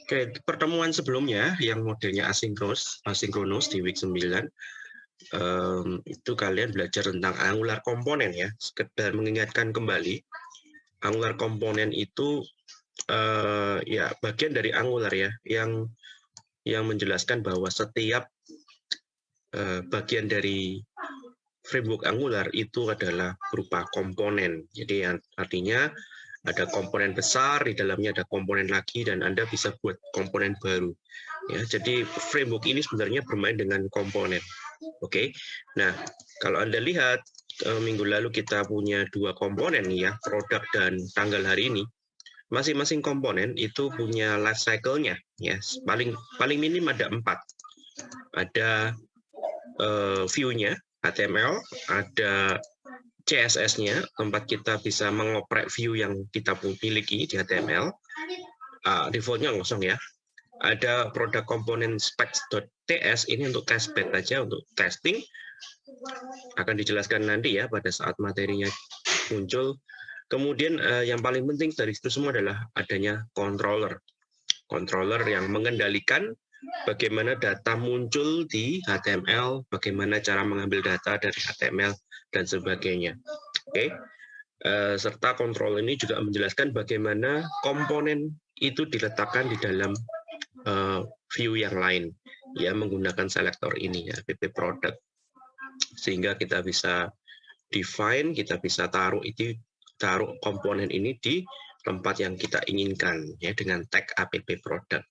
Oke, pertemuan sebelumnya yang modelnya asinkronus, asinkronus di week 9 em, itu kalian belajar tentang angular komponen ya. Sekedar mengingatkan kembali, angular komponen itu eh, ya bagian dari angular ya yang yang menjelaskan bahwa setiap eh, bagian dari framework angular itu adalah berupa komponen. Jadi artinya ada komponen besar di dalamnya ada komponen lagi dan Anda bisa buat komponen baru. Ya, jadi framework ini sebenarnya bermain dengan komponen. Oke. Nah, kalau Anda lihat eh, minggu lalu kita punya dua komponen ya, produk dan tanggal hari ini. Masing-masing komponen itu punya life cycle-nya ya. Paling paling minim ada empat. Ada eh, view-nya HTML, ada CSS-nya, tempat kita bisa mengoprek view yang kita miliki di HTML. Ah, defaultnya kosong ya. Ada produk komponen specs.ts, ini untuk testbed aja, untuk testing. Akan dijelaskan nanti ya pada saat materinya muncul. Kemudian eh, yang paling penting dari itu semua adalah adanya controller. Controller yang mengendalikan bagaimana data muncul di HTML, bagaimana cara mengambil data dari HTML, dan sebagainya. Oke, Eh, serta kontrol ini juga menjelaskan bagaimana komponen itu diletakkan di dalam eh, view yang lain, ya menggunakan selektor ini ya, pp product, sehingga kita bisa define, kita bisa taruh itu taruh komponen ini di tempat yang kita inginkan ya dengan tag app product.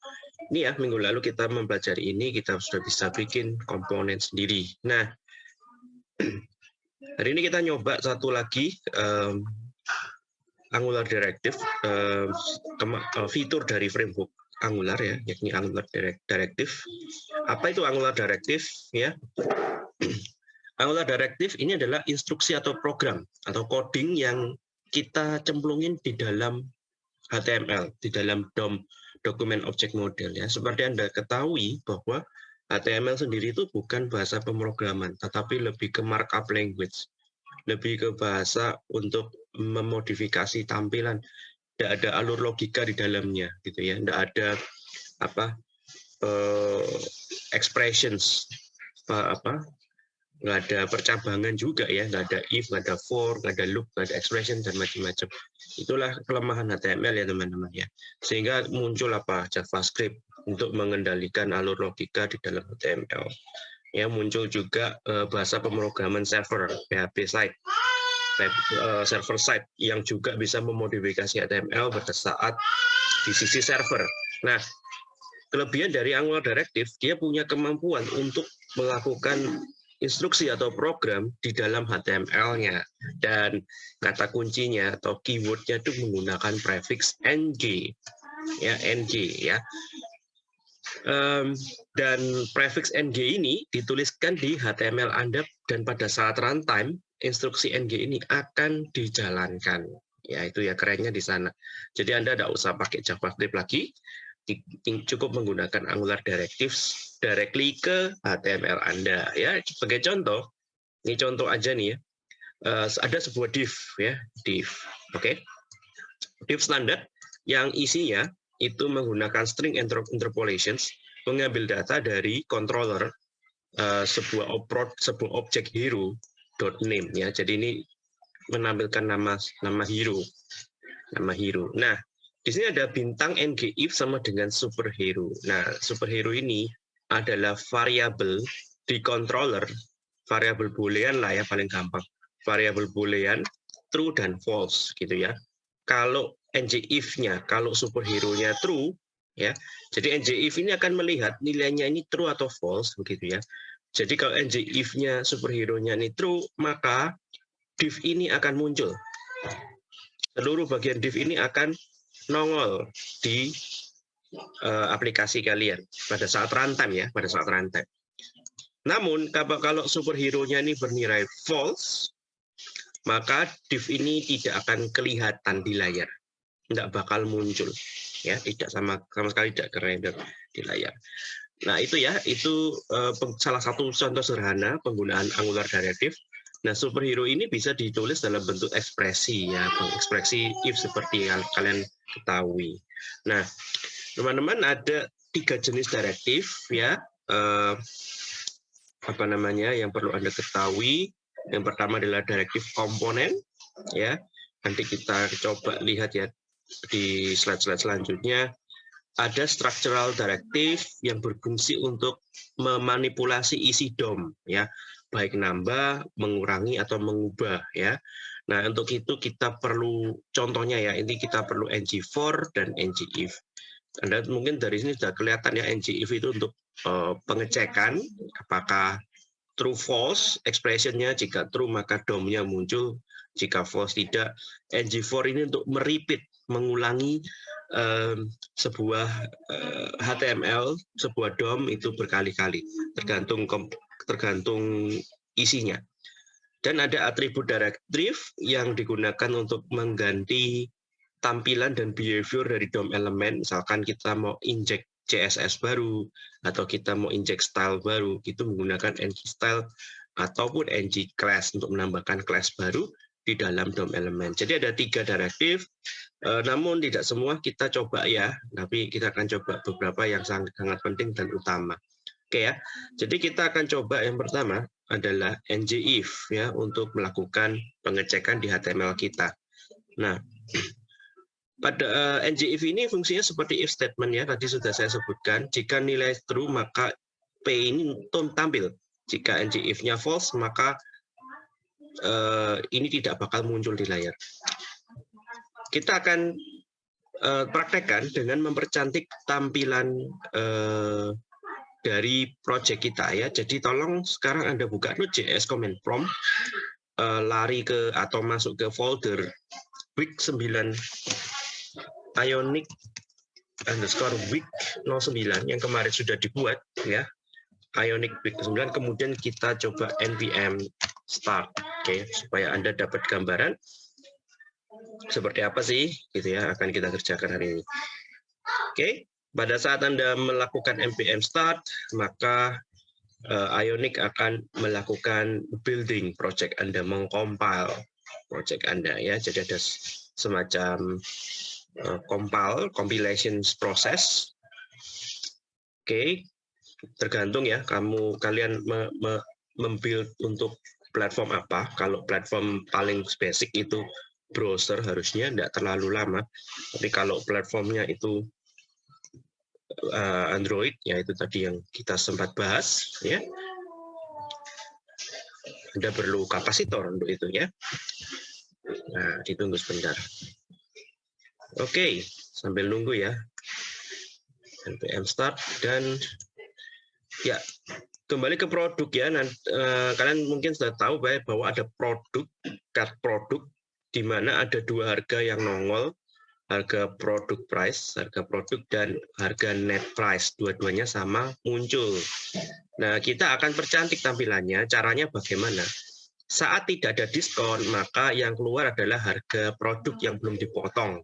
Ini ya minggu lalu kita mempelajari ini kita sudah bisa bikin komponen sendiri. Nah Hari ini kita nyoba satu lagi um, Angular Directive, um, uh, fitur dari framework Angular ya, yakni Angular Directive. Apa itu Angular Directive? Ya, Angular Directive ini adalah instruksi atau program atau coding yang kita cemplungin di dalam HTML, di dalam DOM dokumen object model ya. Seperti Anda ketahui bahwa HTML sendiri itu bukan bahasa pemrograman, tetapi lebih ke markup language, lebih ke bahasa untuk memodifikasi tampilan. Tidak ada alur logika di dalamnya, gitu ya. Tidak ada apa uh, expressions, apa, apa nggak ada percabangan juga ya, nggak ada if, nggak ada for, nggak ada loop, nggak ada expression dan macam-macam. Itulah kelemahan HTML ya teman-teman ya. Sehingga muncul apa JavaScript untuk mengendalikan alur logika di dalam HTML. Ya, muncul juga uh, bahasa pemrograman server, PHP site, uh, server side yang juga bisa memodifikasi HTML pada saat di sisi server. Nah, kelebihan dari Angular Directive, dia punya kemampuan untuk melakukan instruksi atau program di dalam HTML-nya. Dan kata kuncinya atau keyword-nya itu menggunakan prefix ng. Ya, ng ya. Um, dan prefix ng ini dituliskan di HTML Anda dan pada saat runtime instruksi ng ini akan dijalankan. Ya itu ya kerennya di sana. Jadi Anda tidak usah pakai JavaScript lagi, cukup menggunakan Angular Directives directly ke HTML Anda. Ya sebagai contoh, ini contoh aja nih ya. Uh, ada sebuah div ya div, oke? Okay? Div standar yang isinya itu menggunakan string interpolations, mengambil data dari controller uh, sebuah oprot sebuah objek hero dot name ya. Jadi ini menampilkan nama nama hero, nama hero. Nah, di sini ada bintang ng if sama dengan superhero. Nah, superhero ini adalah variabel di controller, variabel boolean lah ya paling gampang. Variabel boolean true dan false gitu ya. Kalau ng if-nya kalau superhero-nya true ya. Jadi ng if ini akan melihat nilainya ini true atau false begitu ya. Jadi kalau ng if-nya superhero-nya ini true, maka div ini akan muncul. Seluruh bagian div ini akan nongol di uh, aplikasi kalian pada saat runtime ya, pada saat runtime. Namun kalau superhero-nya ini bernilai false, maka div ini tidak akan kelihatan di layar tidak bakal muncul. ya, tidak sama sama sekali tidak terrender di layar. Nah, itu ya, itu uh, salah satu contoh sederhana penggunaan Angular Directive. Nah, superhero ini bisa ditulis dalam bentuk ekspresi ya, ekspresi if seperti yang kalian ketahui. Nah, teman-teman ada tiga jenis directive ya. Uh, apa namanya yang perlu Anda ketahui. Yang pertama adalah directive komponen ya. Nanti kita coba lihat ya di slide-slide selanjutnya ada structural directive yang berfungsi untuk memanipulasi isi DOM ya, baik nambah, mengurangi atau mengubah ya. Nah, untuk itu kita perlu contohnya ya, ini kita perlu ng-for dan ng-if. Anda mungkin dari sini sudah kelihatan ya ng-if itu untuk uh, pengecekan apakah true false expressionnya jika true maka DOM-nya muncul jika false tidak ng-for ini untuk meripit mengulangi um, sebuah uh, eh, HTML, sebuah DOM itu berkali-kali, tergantung tergantung isinya. Dan ada atribut directive yang digunakan untuk mengganti tampilan dan behavior dari DOM elemen. Misalkan kita mau inject CSS baru, atau kita mau inject style baru, itu menggunakan ng style ataupun ng class untuk menambahkan class baru di dalam DOM elemen. Jadi ada tiga directive Eh, namun tidak semua kita coba ya, tapi kita akan coba beberapa yang sangat, sangat penting dan utama. Oke ya. Jadi kita akan coba yang pertama adalah ngif ya untuk melakukan pengecekan di HTML kita. Nah, pada uh, ngif ini fungsinya seperti if statement ya, tadi sudah saya sebutkan. Jika nilai true maka p ini tampil. Jika ngif-nya false maka uh, ini tidak bakal muncul di layar kita akan uh, praktekkan dengan mempercantik tampilan uh, dari project kita ya. Jadi tolong sekarang Anda buka Node.js command prompt, uh, lari ke atau masuk ke folder week 9 Ionic underscore week 09 yang kemarin sudah dibuat ya. Ionic week 9 kemudian kita coba npm start oke okay, supaya Anda dapat gambaran seperti apa sih gitu ya akan kita kerjakan hari ini. Oke, pada saat Anda melakukan npm start, maka uh, Ionic akan melakukan building project Anda, mengcompile project Anda ya. Jadi ada semacam uh, compile, compilation process. Oke, tergantung ya kamu kalian me, me, membuild untuk platform apa. Kalau platform paling basic itu browser harusnya tidak terlalu lama. Tapi kalau platformnya itu uh, Android, ya itu tadi yang kita sempat bahas, ya. Anda perlu kapasitor untuk itu ya. Nah, ditunggu sebentar. Oke, sambil nunggu ya. npm start dan ya kembali ke produk ya. Nah, uh, kalian mungkin sudah tahu bahwa ada produk, card produk di mana ada dua harga yang nongol, harga produk price, harga produk dan harga net price, dua-duanya sama muncul. Nah, kita akan percantik tampilannya, caranya bagaimana? Saat tidak ada diskon, maka yang keluar adalah harga produk yang belum dipotong.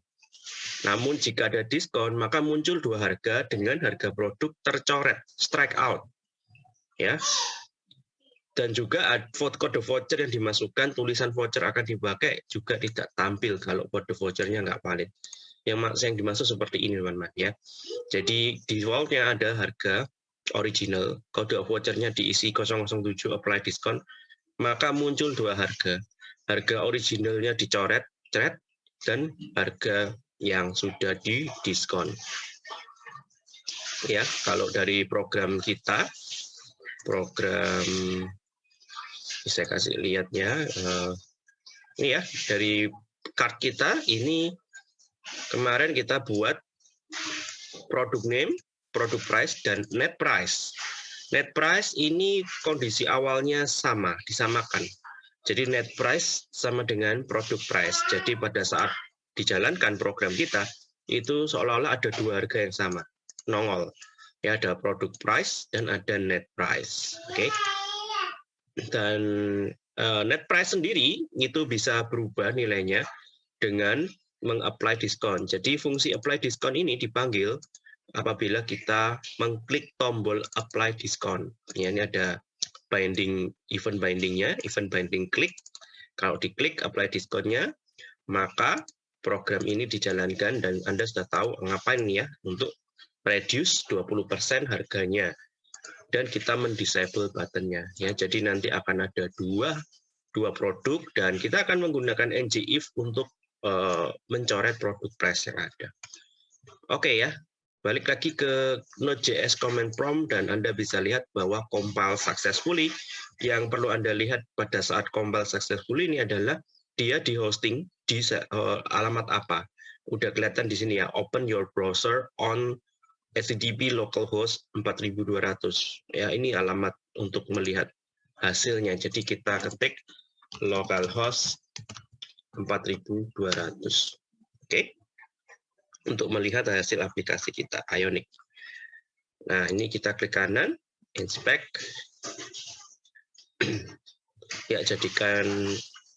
Namun jika ada diskon, maka muncul dua harga dengan harga produk tercoret, strike out. Ya, dan juga kode voucher yang dimasukkan tulisan voucher akan dipakai juga tidak tampil kalau kode vouchernya nggak valid. Yang yang dimaksud seperti ini teman-teman ya. Jadi defaultnya ada harga original, kode vouchernya diisi 007 apply diskon, maka muncul dua harga. Harga originalnya dicoret, ceret, dan harga yang sudah di diskon. Ya, kalau dari program kita, program bisa kasih lihatnya uh, ini ya dari card kita ini kemarin kita buat produk name, produk price dan net price. Net price ini kondisi awalnya sama, disamakan. Jadi net price sama dengan produk price. Jadi pada saat dijalankan program kita itu seolah-olah ada dua harga yang sama, nongol. Ya ada produk price dan ada net price. Oke. Okay? dan uh, net price sendiri itu bisa berubah nilainya dengan meng-apply diskon. Jadi fungsi apply diskon ini dipanggil apabila kita mengklik tombol apply diskon. Ya, ini ada binding event bindingnya, event binding klik. Kalau diklik apply diskonnya, maka program ini dijalankan dan Anda sudah tahu ngapain ya untuk reduce 20% harganya. Dan kita mendisable buttonnya. Ya, jadi nanti akan ada dua dua produk dan kita akan menggunakan ngIf untuk uh, mencoret produk price yang ada. Oke okay, ya, balik lagi ke Node.js command prompt dan Anda bisa lihat bahwa compile successfully. Yang perlu Anda lihat pada saat compile successfully ini adalah dia di hosting di uh, alamat apa. Udah kelihatan di sini ya, open your browser on HTTP localhost 4200. Ya, ini alamat untuk melihat hasilnya. Jadi kita ketik localhost 4200. Oke. Okay. Untuk melihat hasil aplikasi kita Ionic. Nah, ini kita klik kanan, inspect. ya, jadikan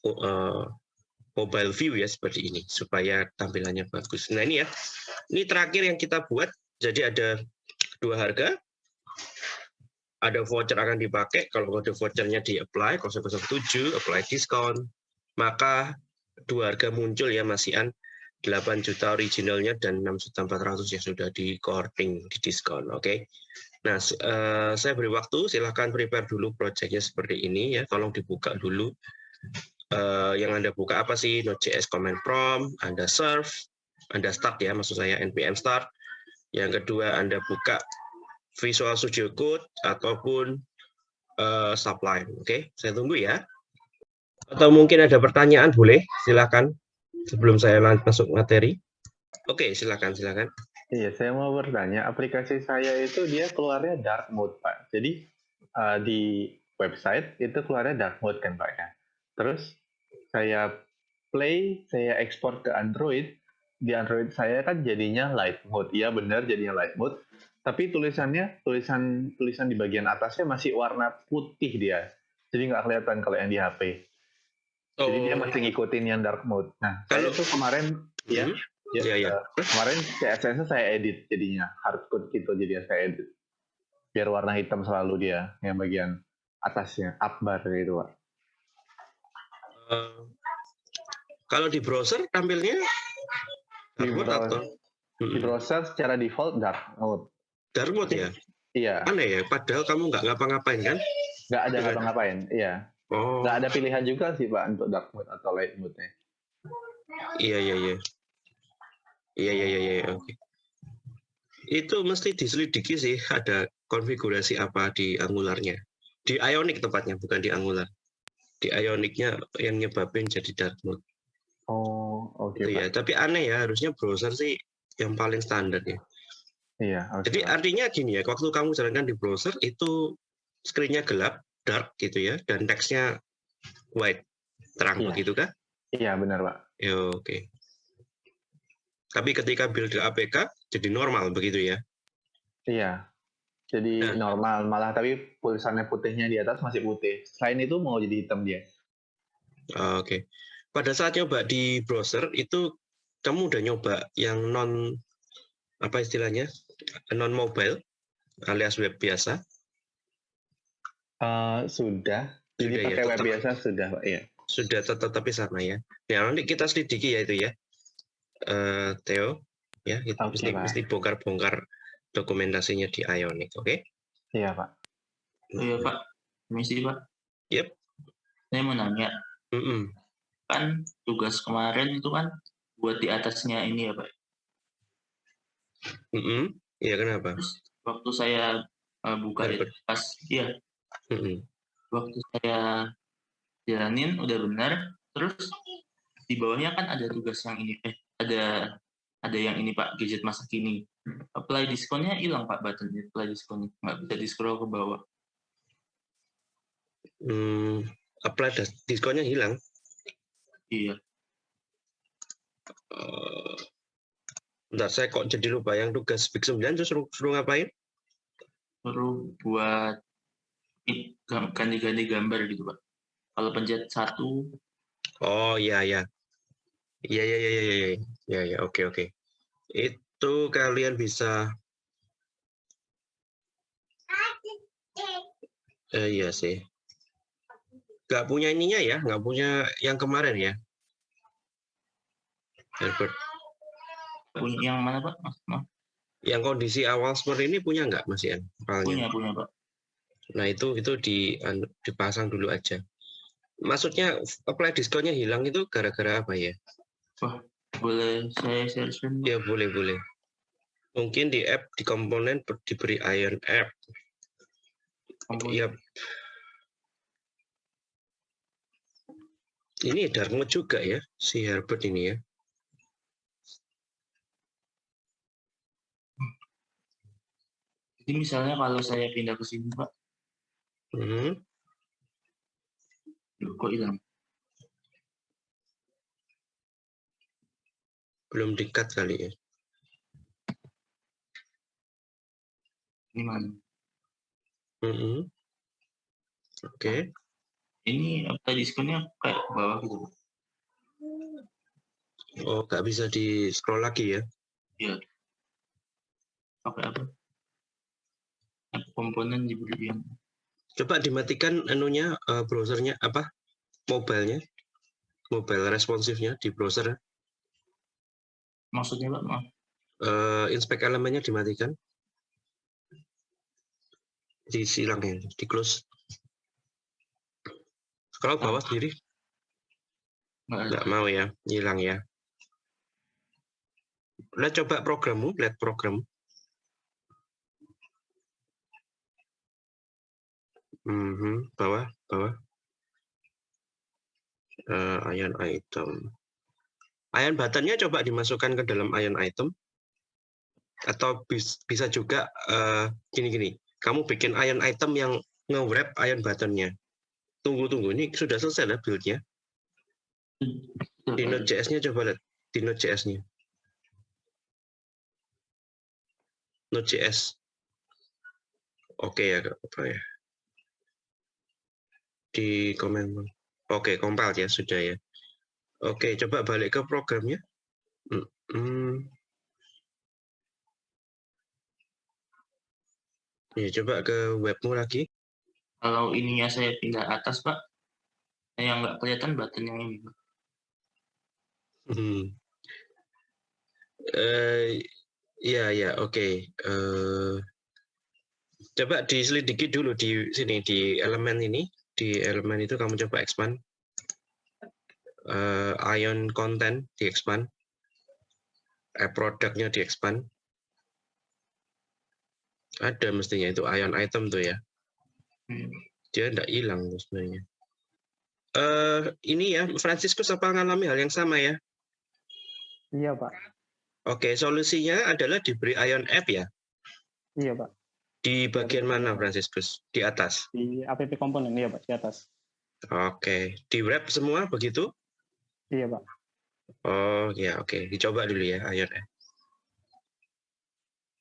uh, mobile view ya seperti ini supaya tampilannya bagus. Nah, ini ya. Ini terakhir yang kita buat jadi ada dua harga. Ada voucher akan dipakai, kalau kode vouchernya di-apply, 007, apply diskon, maka dua harga muncul ya masihan 8 juta originalnya dan 6 juta 400 yang sudah di courting, di diskon. Oke. Okay? Nah, uh, saya beri waktu, silahkan prepare dulu projectnya seperti ini ya, tolong dibuka dulu. Uh, yang Anda buka apa sih? Node.js command prompt, Anda serve, Anda start ya, maksud saya npm start, yang kedua, Anda buka Visual Studio Code ataupun uh, Sublime. Oke, okay? saya tunggu ya. Atau mungkin ada pertanyaan, boleh? Silakan sebelum saya masuk materi. Oke, silakan, silakan. Iya, saya mau bertanya, aplikasi saya itu dia keluarnya dark mode, Pak. Jadi uh, di website itu keluarnya dark mode kan, Pak ya. Terus saya play, saya ekspor ke Android, di Android saya kan jadinya light mode. Iya benar jadinya light mode. Tapi tulisannya, tulisan tulisan di bagian atasnya masih warna putih dia. Jadi nggak kelihatan kalau yang di HP. Oh. Jadi dia masih ngikutin yang dark mode. Nah, kalau itu kemarin ya, ya, ya, ya. Uh, kemarin CSS saya edit jadinya hardcode gitu jadi saya edit. Biar warna hitam selalu dia yang bagian atasnya, up bar gitu, Pak. Uh, kalau di browser tampilnya di browser, di browser secara default dark mode. Dark mode ya? Iya. Aneh ya, padahal kamu nggak ngapa-ngapain kan? Nggak ada ngapa-ngapain, iya. Oh. Nggak ada pilihan juga sih Pak untuk dark mode atau light mode-nya. Iya, iya, iya. Iya, iya, iya, iya, oke. Itu mesti diselidiki sih ada konfigurasi apa di Angularnya. Di Ionic tepatnya, bukan di Angular. Di Ionicnya yang nyebabin jadi dark mode. Oh, oke. Okay, iya, tapi aneh ya, harusnya browser sih yang paling standar ya. Iya. Okay. Jadi artinya gini ya, waktu kamu jalankan di browser itu screen-nya gelap, dark gitu ya, dan teksnya white, terang iya. begitu kan? Iya, benar Pak. Ya, oke. Okay. Tapi ketika build di APK jadi normal begitu ya? Iya. Jadi nah. normal, malah tapi tulisannya putihnya di atas masih putih. Selain itu mau jadi hitam dia. Oke. Okay pada saat nyoba di browser itu kamu udah nyoba yang non apa istilahnya non mobile alias web biasa? Uh, sudah. Jadi sudah, pakai ya, web biasa sudah, Pak. Ya. Sudah tetap tapi sama ya. Ya nanti kita selidiki ya itu ya, uh, Theo. Ya, itu okay, mesti, mesti bongkar-bongkar dokumentasinya di Ionic, oke? Okay? Iya, Pak. Iya, Pak. Misi, Pak. Yep. Saya mau nanya. Mm -mm kan tugas kemarin itu kan buat di atasnya ini ya pak mm -hmm. iya kenapa Terus, waktu saya uh, buka itu pas iya mm -hmm. waktu saya jalanin udah benar terus di bawahnya kan ada tugas yang ini eh ada ada yang ini pak gadget masa kini apply diskonnya hilang pak button apply diskonnya nggak bisa di scroll ke bawah hmm, apply diskonnya hilang Iya. Uh, bentar, saya kok jadi lupa yang tugas Big 9 terus suruh, suruh ngapain? Suruh buat ganti-ganti gambar gitu, Pak. Kalau pencet satu. Oh, iya, iya. Iya, iya, iya, iya, iya, iya, ya, oke, oke. Itu kalian bisa. Eh, iya sih. Nggak punya ininya ya, nggak punya yang kemarin ya. Herbert. Punya yang mana Pak? Mas, Mas? Yang kondisi awal seperti ini punya nggak Mas Ian? Punya, punya Pak. Nah itu itu di anu, dipasang dulu aja. Maksudnya apply diskonnya hilang itu gara-gara apa ya? Boleh saya share? Ya boleh boleh. Mungkin di app di komponen ber- diberi Ion app. Komponen. Ya. Ini dark mode juga ya si Herbert ini ya. Jadi misalnya kalau saya pindah ke sini Pak, Loh, kok hilang? Belum dikat kali ya. Ini mana? Mhm. Oke. Ini apa diskonnya kayak bawah gitu. Oh nggak bisa di scroll lagi ya? Pakai apa? Apa komponen diberi yang Coba dimatikan anunya eh, browsernya apa? Mobilenya, mobile responsifnya di browser. maksudnya Pak? Maaf. eh inspect elemennya dimatikan. Disilang ya, di close. Scroll bawah sendiri, nggak mau ya, hilang ya. Lihat coba programmu, lihat program. Mhm, bawah, bawah. Eh, ion item. Ion buttonnya coba dimasukkan ke dalam ion item. Atau bis- bisa juga eh, gini-gini. Kamu bikin ion item yang nge-wrap ion buttonnya. Tunggu, tunggu. Ini sudah selesai lah build-nya. Di Node.js-nya coba lihat. Di Node.js-nya. Node.js. Oke ya, Kak. ya? Di komen. Oke, compiled ya, sudah ya. Oke, coba balik ke programnya. Hmm, hmm. Ya, coba ke webmu lagi. Kalau ininya saya pindah atas Pak, yang nggak kelihatan button yang ini. Pak. Hmm. Eh, ya, ya, oke. Eh, coba diselidiki dulu di sini di elemen ini, di elemen itu kamu coba expand. Eh, ion content di expand. Eh, produknya di expand. Ada mestinya itu ion item tuh ya. Hmm. Dia enggak hilang tuh sebenarnya. Eh, ini ya, Franciscus apa ngalami hal yang sama ya? Iya, Pak. Oke, solusinya adalah diberi ion app ya. Iya, Pak. Di bagian mana, Franciscus? Di atas. Di app komponen, iya, Pak, di atas. Oke, di wrap semua begitu? Iya, Pak. Oh ya, oke. Dicoba dulu ya ion app.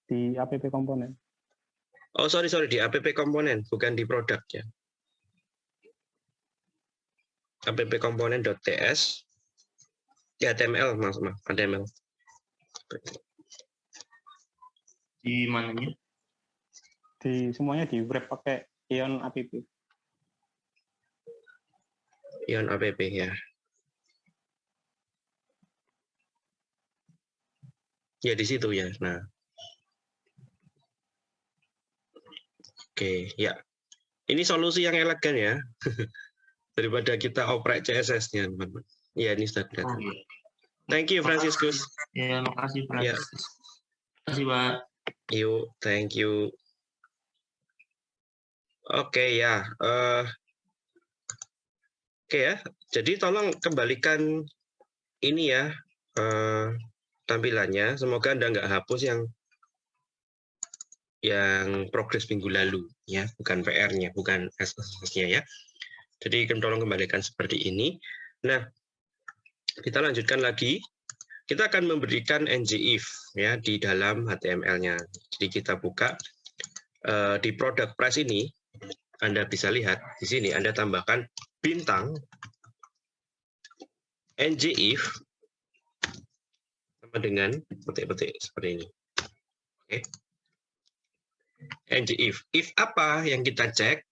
Di app komponen. Oh sorry sorry di app komponen, bukan di produk ya. app komponen.ts ya HTML mas HTML. Di mananya? Di semuanya di wrap pakai Ion app. Ion app ya. Ya di situ ya. Nah. Oke, ya. Ini solusi yang elegan ya. Daripada kita oprek CSS-nya, teman-teman. Ya, ini sudah kelihatan. Thank you, Franciscus. Ya, makasih Pak. Ya. Makasih Pak. You, thank you. Oke ya, eh, oke ya. Jadi tolong kembalikan ini ya eh, tampilannya. Semoga anda nggak hapus yang yang progres minggu lalu ya, bukan PR-nya, bukan SSS-nya ya. Jadi tolong kembalikan seperti ini. Nah, kita lanjutkan lagi. Kita akan memberikan ngif ya di dalam HTML-nya. Jadi kita buka eh, di product price ini, Anda bisa lihat di sini Anda tambahkan bintang ngif sama dengan petik-petik seperti ini. Oke. ng if. If apa yang kita cek?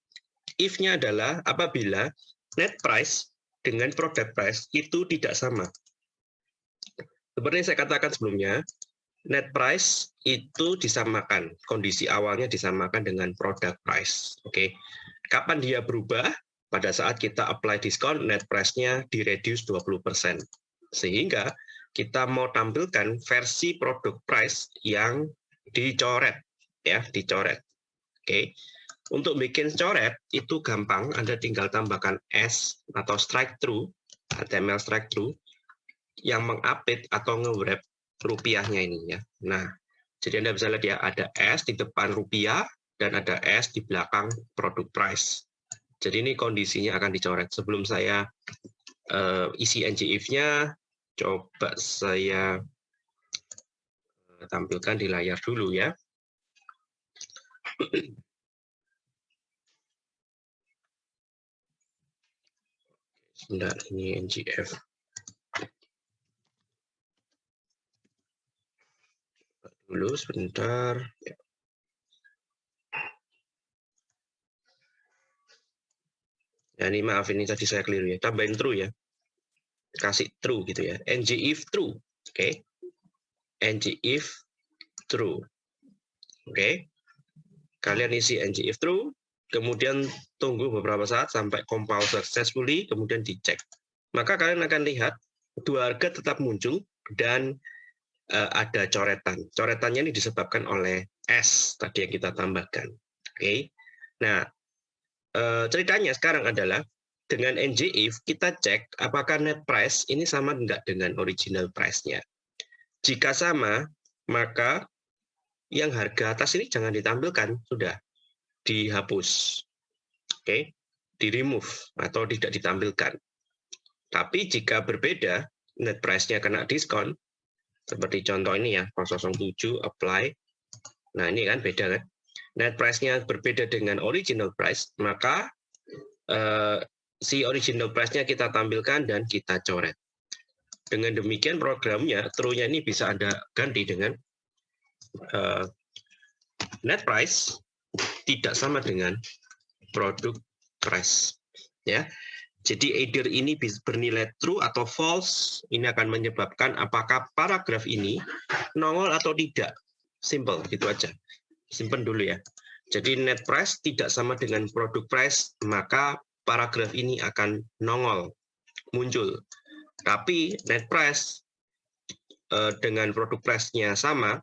If-nya adalah apabila net price dengan product price itu tidak sama. Seperti yang saya katakan sebelumnya, net price itu disamakan, kondisi awalnya disamakan dengan product price. Oke, kapan dia berubah? Pada saat kita apply diskon, net price-nya di-reduce 20%. Sehingga kita mau tampilkan versi produk price yang dicoret ya dicoret oke untuk bikin coret itu gampang Anda tinggal tambahkan S atau strike through HTML strike through yang mengupdate atau nge-wrap rupiahnya ini ya nah jadi Anda bisa lihat ya ada S di depan rupiah dan ada S di belakang produk price jadi ini kondisinya akan dicoret sebelum saya uh, isi ngif-nya coba saya eh, tampilkan di layar dulu ya. Sebentar, ini NGF. Dulu sebentar. Ya. ya ini maaf ini tadi saya keliru ya. Tambahin true ya kasih true gitu ya. ng if true. Oke. Okay. ng if true. Oke. Okay. Kalian isi ng if true, kemudian tunggu beberapa saat sampai compile successfully, kemudian dicek. Maka kalian akan lihat dua harga tetap muncul dan ada coretan. Coretannya ini disebabkan oleh S tadi yang kita tambahkan. Oke. Nah, uh, ceritanya sekarang adalah dengan NGIF kita cek apakah net price ini sama enggak dengan original price-nya. Jika sama, maka yang harga atas ini jangan ditampilkan, sudah dihapus. Oke, okay? di-remove atau tidak ditampilkan. Tapi jika berbeda, net price-nya kena diskon, seperti contoh ini ya, 007 apply. Nah, ini kan beda kan? Net price-nya berbeda dengan original price, maka eh, si original price-nya kita tampilkan dan kita coret. Dengan demikian programnya, true-nya ini bisa Anda ganti dengan uh, net price tidak sama dengan produk price. Ya, jadi either ini bernilai true atau false, ini akan menyebabkan apakah paragraf ini nongol atau tidak. Simple, gitu aja. Simpen dulu ya. Jadi net price tidak sama dengan produk price, maka paragraf ini akan nongol, muncul. Tapi net price eh, dengan produk price-nya sama,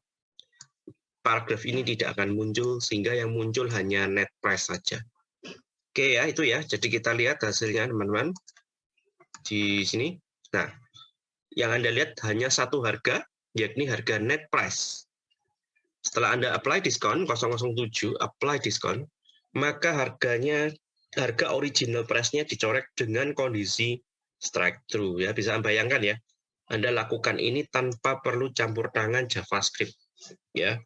paragraf ini tidak akan muncul, sehingga yang muncul hanya net price saja. Oke ya, itu ya. Jadi kita lihat hasilnya teman-teman di sini. Nah, yang Anda lihat hanya satu harga, yakni harga net price. Setelah Anda apply diskon 007, apply diskon, maka harganya harga original price-nya dicoret dengan kondisi strike through ya bisa bayangkan ya Anda lakukan ini tanpa perlu campur tangan JavaScript ya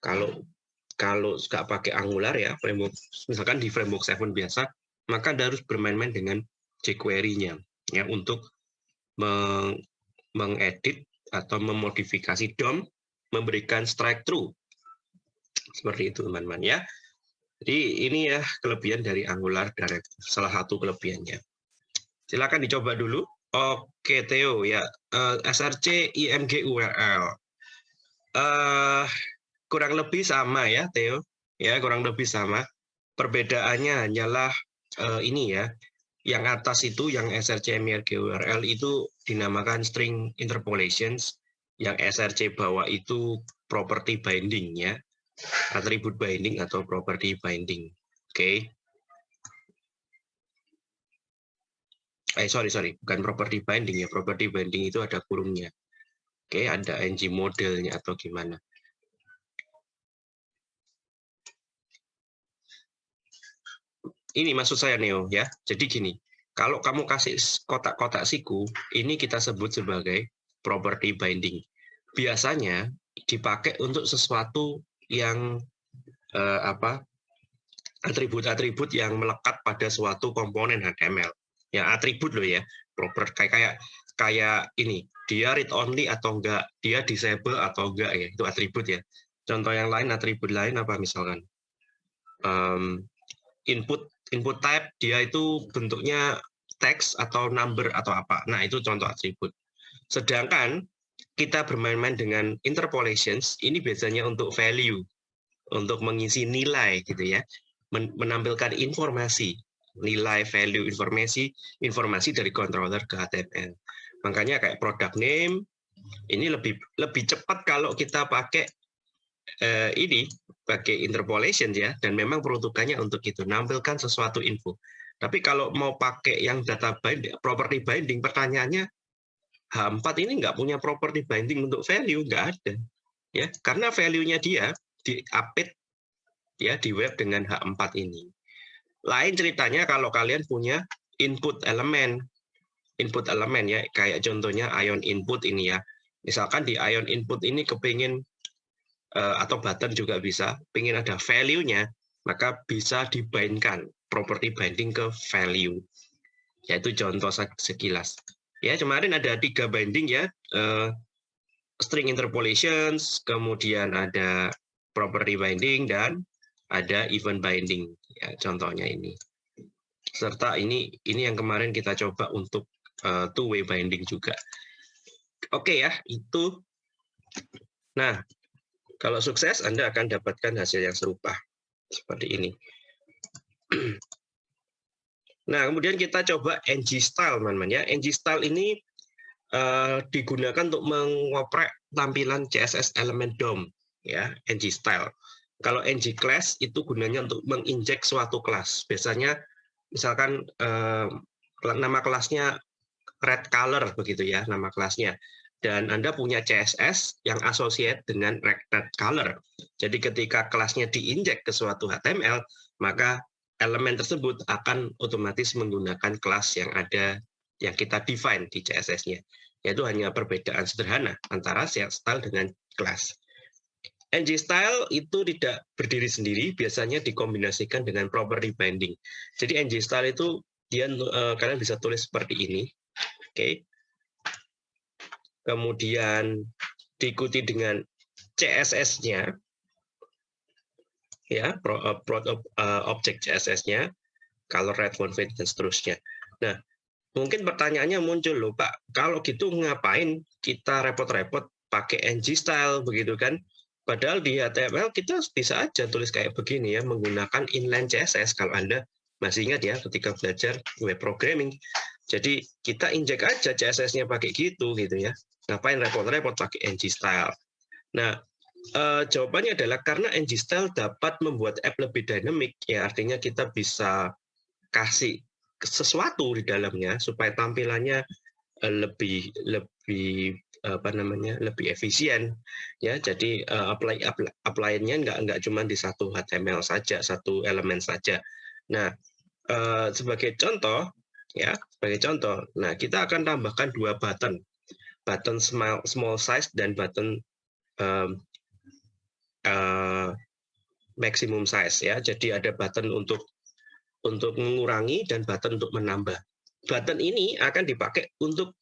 kalau kalau nggak pakai Angular ya framework misalkan di framework 7 biasa maka Anda harus bermain-main dengan jQuery-nya ya untuk meng mengedit atau memodifikasi DOM memberikan strike through seperti itu teman-teman ya jadi ini ya kelebihan dari Angular Directive, salah satu kelebihannya. Silakan dicoba dulu. Oke Theo ya, uh, eh, SRC IMG URL. Uh, kurang lebih sama ya Theo, ya kurang lebih sama. Perbedaannya hanyalah uh, ini ya, yang atas itu yang SRC IMG URL itu dinamakan string interpolations, yang SRC bawah itu property binding ya atribut binding atau property binding. Oke. Okay. Eh sorry sorry, bukan property binding ya. Property binding itu ada kurungnya. Oke, okay, ada ng modelnya atau gimana. Ini maksud saya Neo ya. Jadi gini, kalau kamu kasih kotak-kotak siku, ini kita sebut sebagai property binding. Biasanya dipakai untuk sesuatu yang eh, apa atribut-atribut yang melekat pada suatu komponen HTML. Ya atribut loh ya, proper kayak kayak kayak ini dia read only atau enggak dia disable atau enggak ya itu atribut ya contoh yang lain atribut lain apa misalkan um, input input type dia itu bentuknya teks atau number atau apa. Nah itu contoh atribut. Sedangkan kita bermain-main dengan interpolations ini biasanya untuk value untuk mengisi nilai gitu ya. Menampilkan informasi nilai value informasi informasi dari controller ke HTML makanya kayak product name ini lebih lebih cepat kalau kita pakai eh, ini pakai interpolation ya dan memang peruntukannya untuk itu nampilkan sesuatu info. Tapi kalau mau pakai yang data binding property binding pertanyaannya H4 ini nggak punya property binding untuk value nggak ada ya. Karena value-nya dia di update ya di web dengan H4 ini. Lain ceritanya kalau kalian punya input elemen, input elemen ya, kayak contohnya ion input ini ya. Misalkan di ion input ini kepingin atau button juga bisa, ingin ada value-nya, maka bisa dibindkan property binding ke value. Yaitu contoh sekilas. Ya, kemarin ada tiga binding ya, eh, string interpolations, kemudian ada property binding dan ada event binding ya contohnya ini serta ini ini yang kemarin kita coba untuk uh, two way binding juga oke ya itu nah kalau sukses Anda akan dapatkan hasil yang serupa seperti ini nah kemudian kita coba ng style teman-teman ya ng style ini uh, digunakan untuk mengoprek tampilan CSS element DOM ya ng style kalau ng class itu gunanya untuk menginjek suatu kelas. Biasanya misalkan eh, nama kelasnya red color begitu ya nama kelasnya. Dan Anda punya CSS yang associate dengan red color. Jadi ketika kelasnya diinjek ke suatu HTML, maka elemen tersebut akan otomatis menggunakan kelas yang ada yang kita define di CSS-nya. Yaitu hanya perbedaan sederhana antara style dengan kelas. NG style itu tidak berdiri sendiri, biasanya dikombinasikan dengan property binding. Jadi NG style itu dia uh, kalian bisa tulis seperti ini. Oke. Okay. Kemudian diikuti dengan CSS-nya ya, pro, uh, pro, uh, objek CSS-nya, color red font weight dan seterusnya. Nah, mungkin pertanyaannya muncul loh, Pak, kalau gitu ngapain kita repot-repot pakai ng style begitu kan? Padahal di HTML kita bisa aja tulis kayak begini ya, menggunakan inline CSS kalau Anda masih ingat ya ketika belajar web programming. Jadi kita injek aja CSS-nya pakai gitu gitu ya. Ngapain repot-repot pakai ng style. Nah, eh, jawabannya adalah karena ng style dapat membuat app lebih dynamic ya artinya kita bisa kasih sesuatu di dalamnya supaya tampilannya eh, lebih lebih apa namanya lebih efisien ya. Jadi uh, apply apply-nya nggak nggak cuma di satu HTML saja satu elemen saja. Nah uh, sebagai contoh ya sebagai contoh nah kita akan tambahkan dua button button small small size dan button um, uh, maximum size ya jadi ada button untuk untuk mengurangi dan button untuk menambah button ini akan dipakai untuk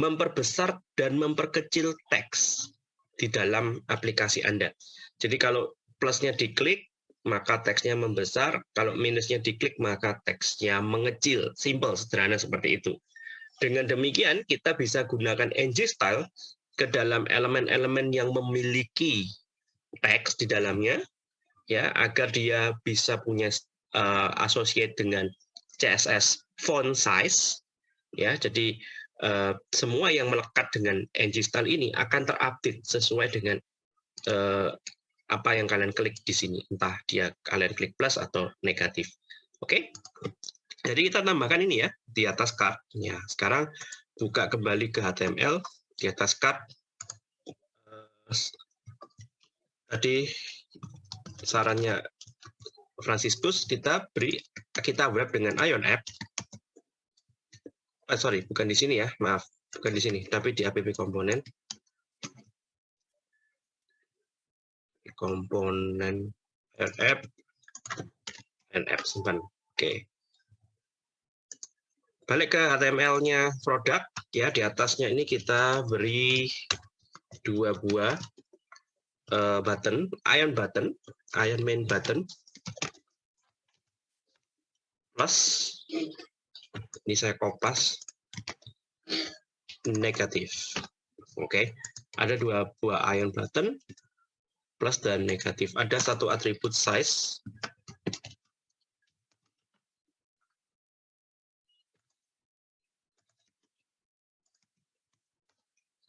memperbesar dan memperkecil teks di dalam aplikasi Anda. Jadi kalau plusnya diklik, maka teksnya membesar. Kalau minusnya diklik, maka teksnya mengecil. Simple, sederhana seperti itu. Dengan demikian, kita bisa gunakan ng style ke dalam elemen-elemen yang memiliki teks di dalamnya, ya agar dia bisa punya uh, associate dengan CSS font size, ya. Jadi Eh, semua yang melekat dengan ng style ini akan terupdate sesuai dengan uh, apa yang kalian klik di sini, entah dia kalian klik plus atau negatif. Oke, okay? Jadi kita tambahkan ini ya di atas card. Ya, sekarang buka kembali ke HTML di atas card. Tadi sarannya Franciscus kita beri kita web dengan Ion App eh, sorry, bukan di sini ya, maaf, bukan di sini, tapi di app komponen. Komponen app, app simpan. Oke. Balik ke HTML-nya produk ya di atasnya ini kita beri dua buah uh, button, iron button, iron main button plus ini saya kopas negatif. Oke, okay. ada dua buah iron button plus dan negatif. Ada satu atribut size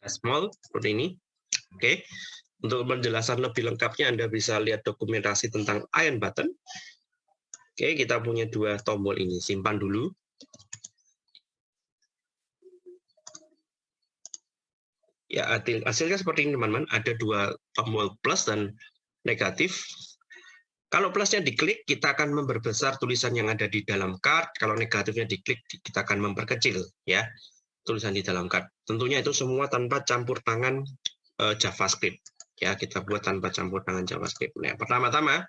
small seperti ini. Oke, untuk penjelasan lebih lengkapnya Anda bisa lihat dokumentasi tentang iron button. Oke, kita punya dua tombol ini. Simpan dulu. Ya, hasilnya seperti ini, teman-teman. Ada dua tombol plus dan negatif. Kalau plusnya diklik, kita akan memperbesar tulisan yang ada di dalam card. Kalau negatifnya diklik, kita akan memperkecil. ya tulisan di dalam card. Tentunya itu semua tanpa campur tangan uh, JavaScript. Ya, kita buat tanpa campur tangan JavaScript. Nah, pertama-tama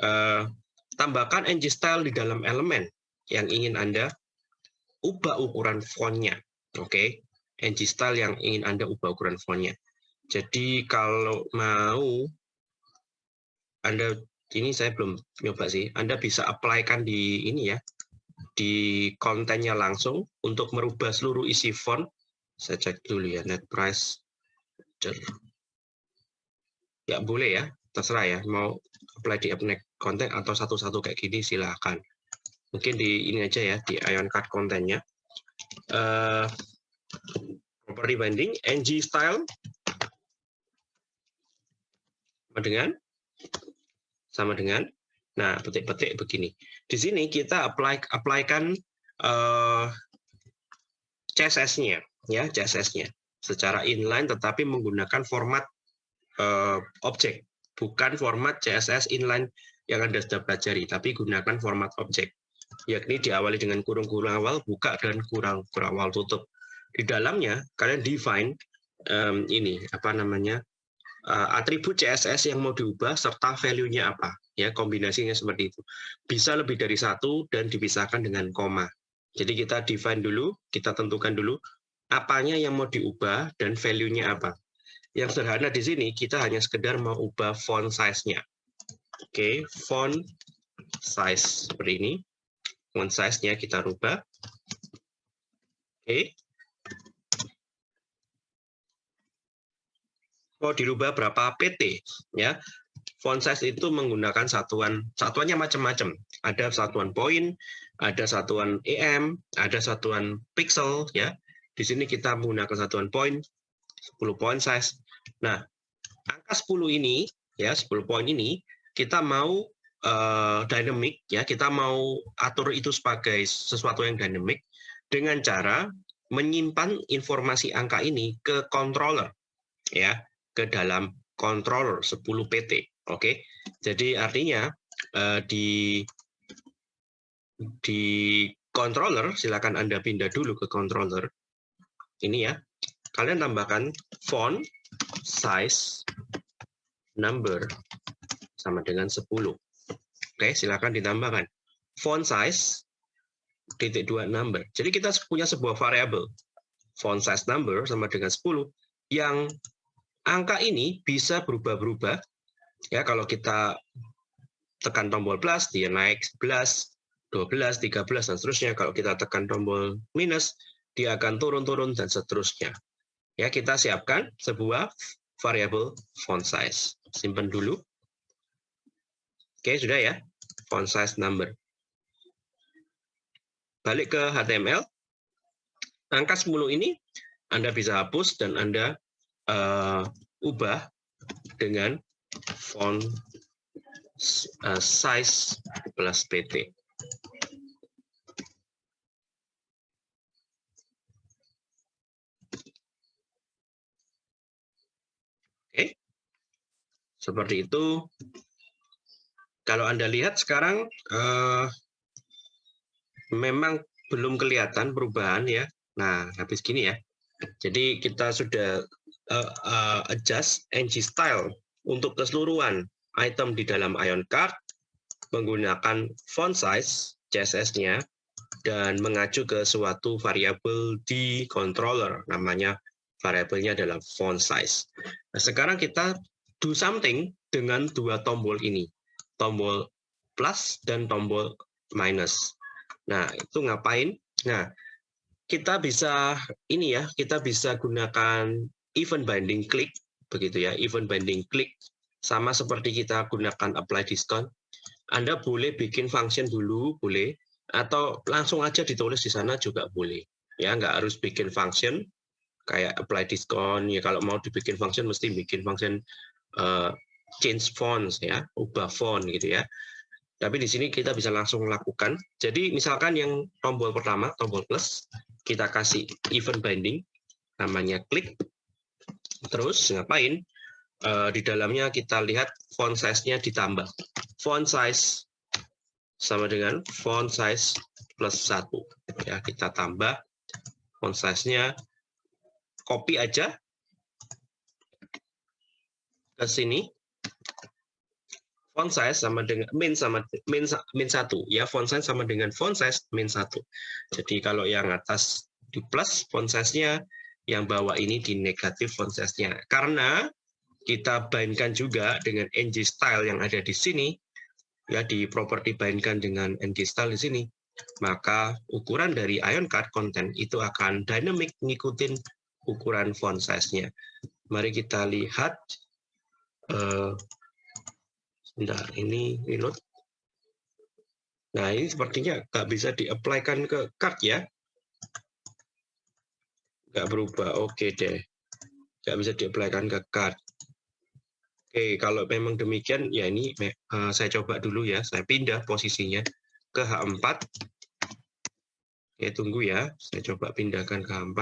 uh, tambahkan ng style di dalam elemen yang ingin Anda ubah ukuran fontnya. Oke, okay? ng style yang ingin Anda ubah ukuran fontnya. Jadi kalau mau Anda ini saya belum nyoba sih. Anda bisa apply-kan di ini ya, di kontennya langsung untuk merubah seluruh isi font. Saya cek dulu ya, net price. Ya boleh ya, terserah ya. Mau apply di appnet konten atau satu-satu kayak gini silahkan. Mungkin di ini aja ya, di ion card kontennya. Uh, property binding, ng style. Sama dengan sama dengan Nah, petik-petik begini. Di sini kita apply apply-kan uh, CSS-nya, ya CSS-nya secara inline, tetapi menggunakan format uh, objek, bukan format CSS inline yang anda sudah pelajari, tapi gunakan format objek, yakni diawali dengan kurung-kurung awal buka dan kurang-kurang awal tutup. Di dalamnya kalian define um, ini apa namanya atribut CSS yang mau diubah serta value-nya apa. Ya kombinasinya seperti itu. Bisa lebih dari satu dan dipisahkan dengan koma. Jadi kita define dulu kita tentukan dulu apanya yang mau diubah dan value-nya apa. Yang sederhana di sini kita hanya sekedar mau ubah font size-nya. Oke okay, font size seperti ini. Font size-nya kita rubah. Oke. okay. Mau dirubah berapa PT ya font size itu menggunakan satuan satuannya macam-macam. Ada satuan poin, ada satuan EM, ada satuan pixel ya. Di sini kita menggunakan satuan poin 10 point size. Nah, angka 10 ini ya, 10 poin ini kita mau uh, dynamic ya, kita mau atur itu sebagai sesuatu yang dynamic dengan cara menyimpan informasi angka ini ke controller ya, ke dalam controller 10 PT. Oke, jadi artinya uh, di di controller silakan Anda pindah dulu ke controller. Ini ya. Kalian tambahkan font size number sama dengan 10. Oke, silakan ditambahkan font size titik dua number. Jadi kita punya sebuah variabel font size number sama dengan 10 yang angka ini bisa berubah-berubah Ya, kalau kita tekan tombol plus, dia naik 11, 12, 13, dan seterusnya. Kalau kita tekan tombol minus, dia akan turun-turun, dan seterusnya. Ya, kita siapkan sebuah variabel font size. Simpan dulu. Oke, sudah ya. Font size number. Balik ke HTML. Angka 10 ini Anda bisa hapus dan Anda uh, ubah dengan font uh, size plus pt. Oke, seperti itu. Kalau Anda lihat sekarang, uh, memang belum kelihatan perubahan ya. Nah, habis gini ya. Jadi kita sudah uh, uh, adjust ng style untuk keseluruhan item di dalam Ion Card menggunakan font size CSS-nya dan mengacu ke suatu variabel di controller namanya variabelnya adalah font size. Nah, sekarang kita do something dengan dua tombol ini, tombol plus dan tombol minus. Nah, itu ngapain? Nah, kita bisa ini ya, kita bisa gunakan event binding click begitu ya, event binding click sama seperti kita gunakan apply discount. Anda boleh bikin function dulu, boleh, atau langsung aja ditulis di sana juga boleh. Ya, nggak harus bikin function kayak apply discount. Ya, kalau mau dibikin function mesti bikin function uh, change fonts ya, ubah font gitu ya. Tapi di sini kita bisa langsung lakukan. Jadi misalkan yang tombol pertama, tombol plus, kita kasih event binding, namanya klik. Terus ngapain? uh, di dalamnya kita lihat font size-nya ditambah. Font size sama dengan font size plus satu. Ya, kita tambah font size-nya copy aja ke sini. Font size sama dengan min sama min min satu ya font size sama dengan font size min satu. Jadi kalau yang atas di plus font size-nya, yang bawah ini di negatif font size-nya. Karena kita bindkan juga dengan ng style yang ada di sini, ya di properti bindkan dengan ng style di sini, maka ukuran dari ion card content itu akan dynamic ngikutin ukuran font size-nya. Mari kita lihat. Uh, ini reload. Nah, ini sepertinya nggak bisa di-apply-kan ke card ya. Nggak berubah, oke deh. Nggak bisa di-apply-kan ke card. Oke, kalau memang demikian, ya ini uh, saya coba dulu ya. Saya pindah posisinya ke H4. Oke, tunggu ya. Saya coba pindahkan ke H4.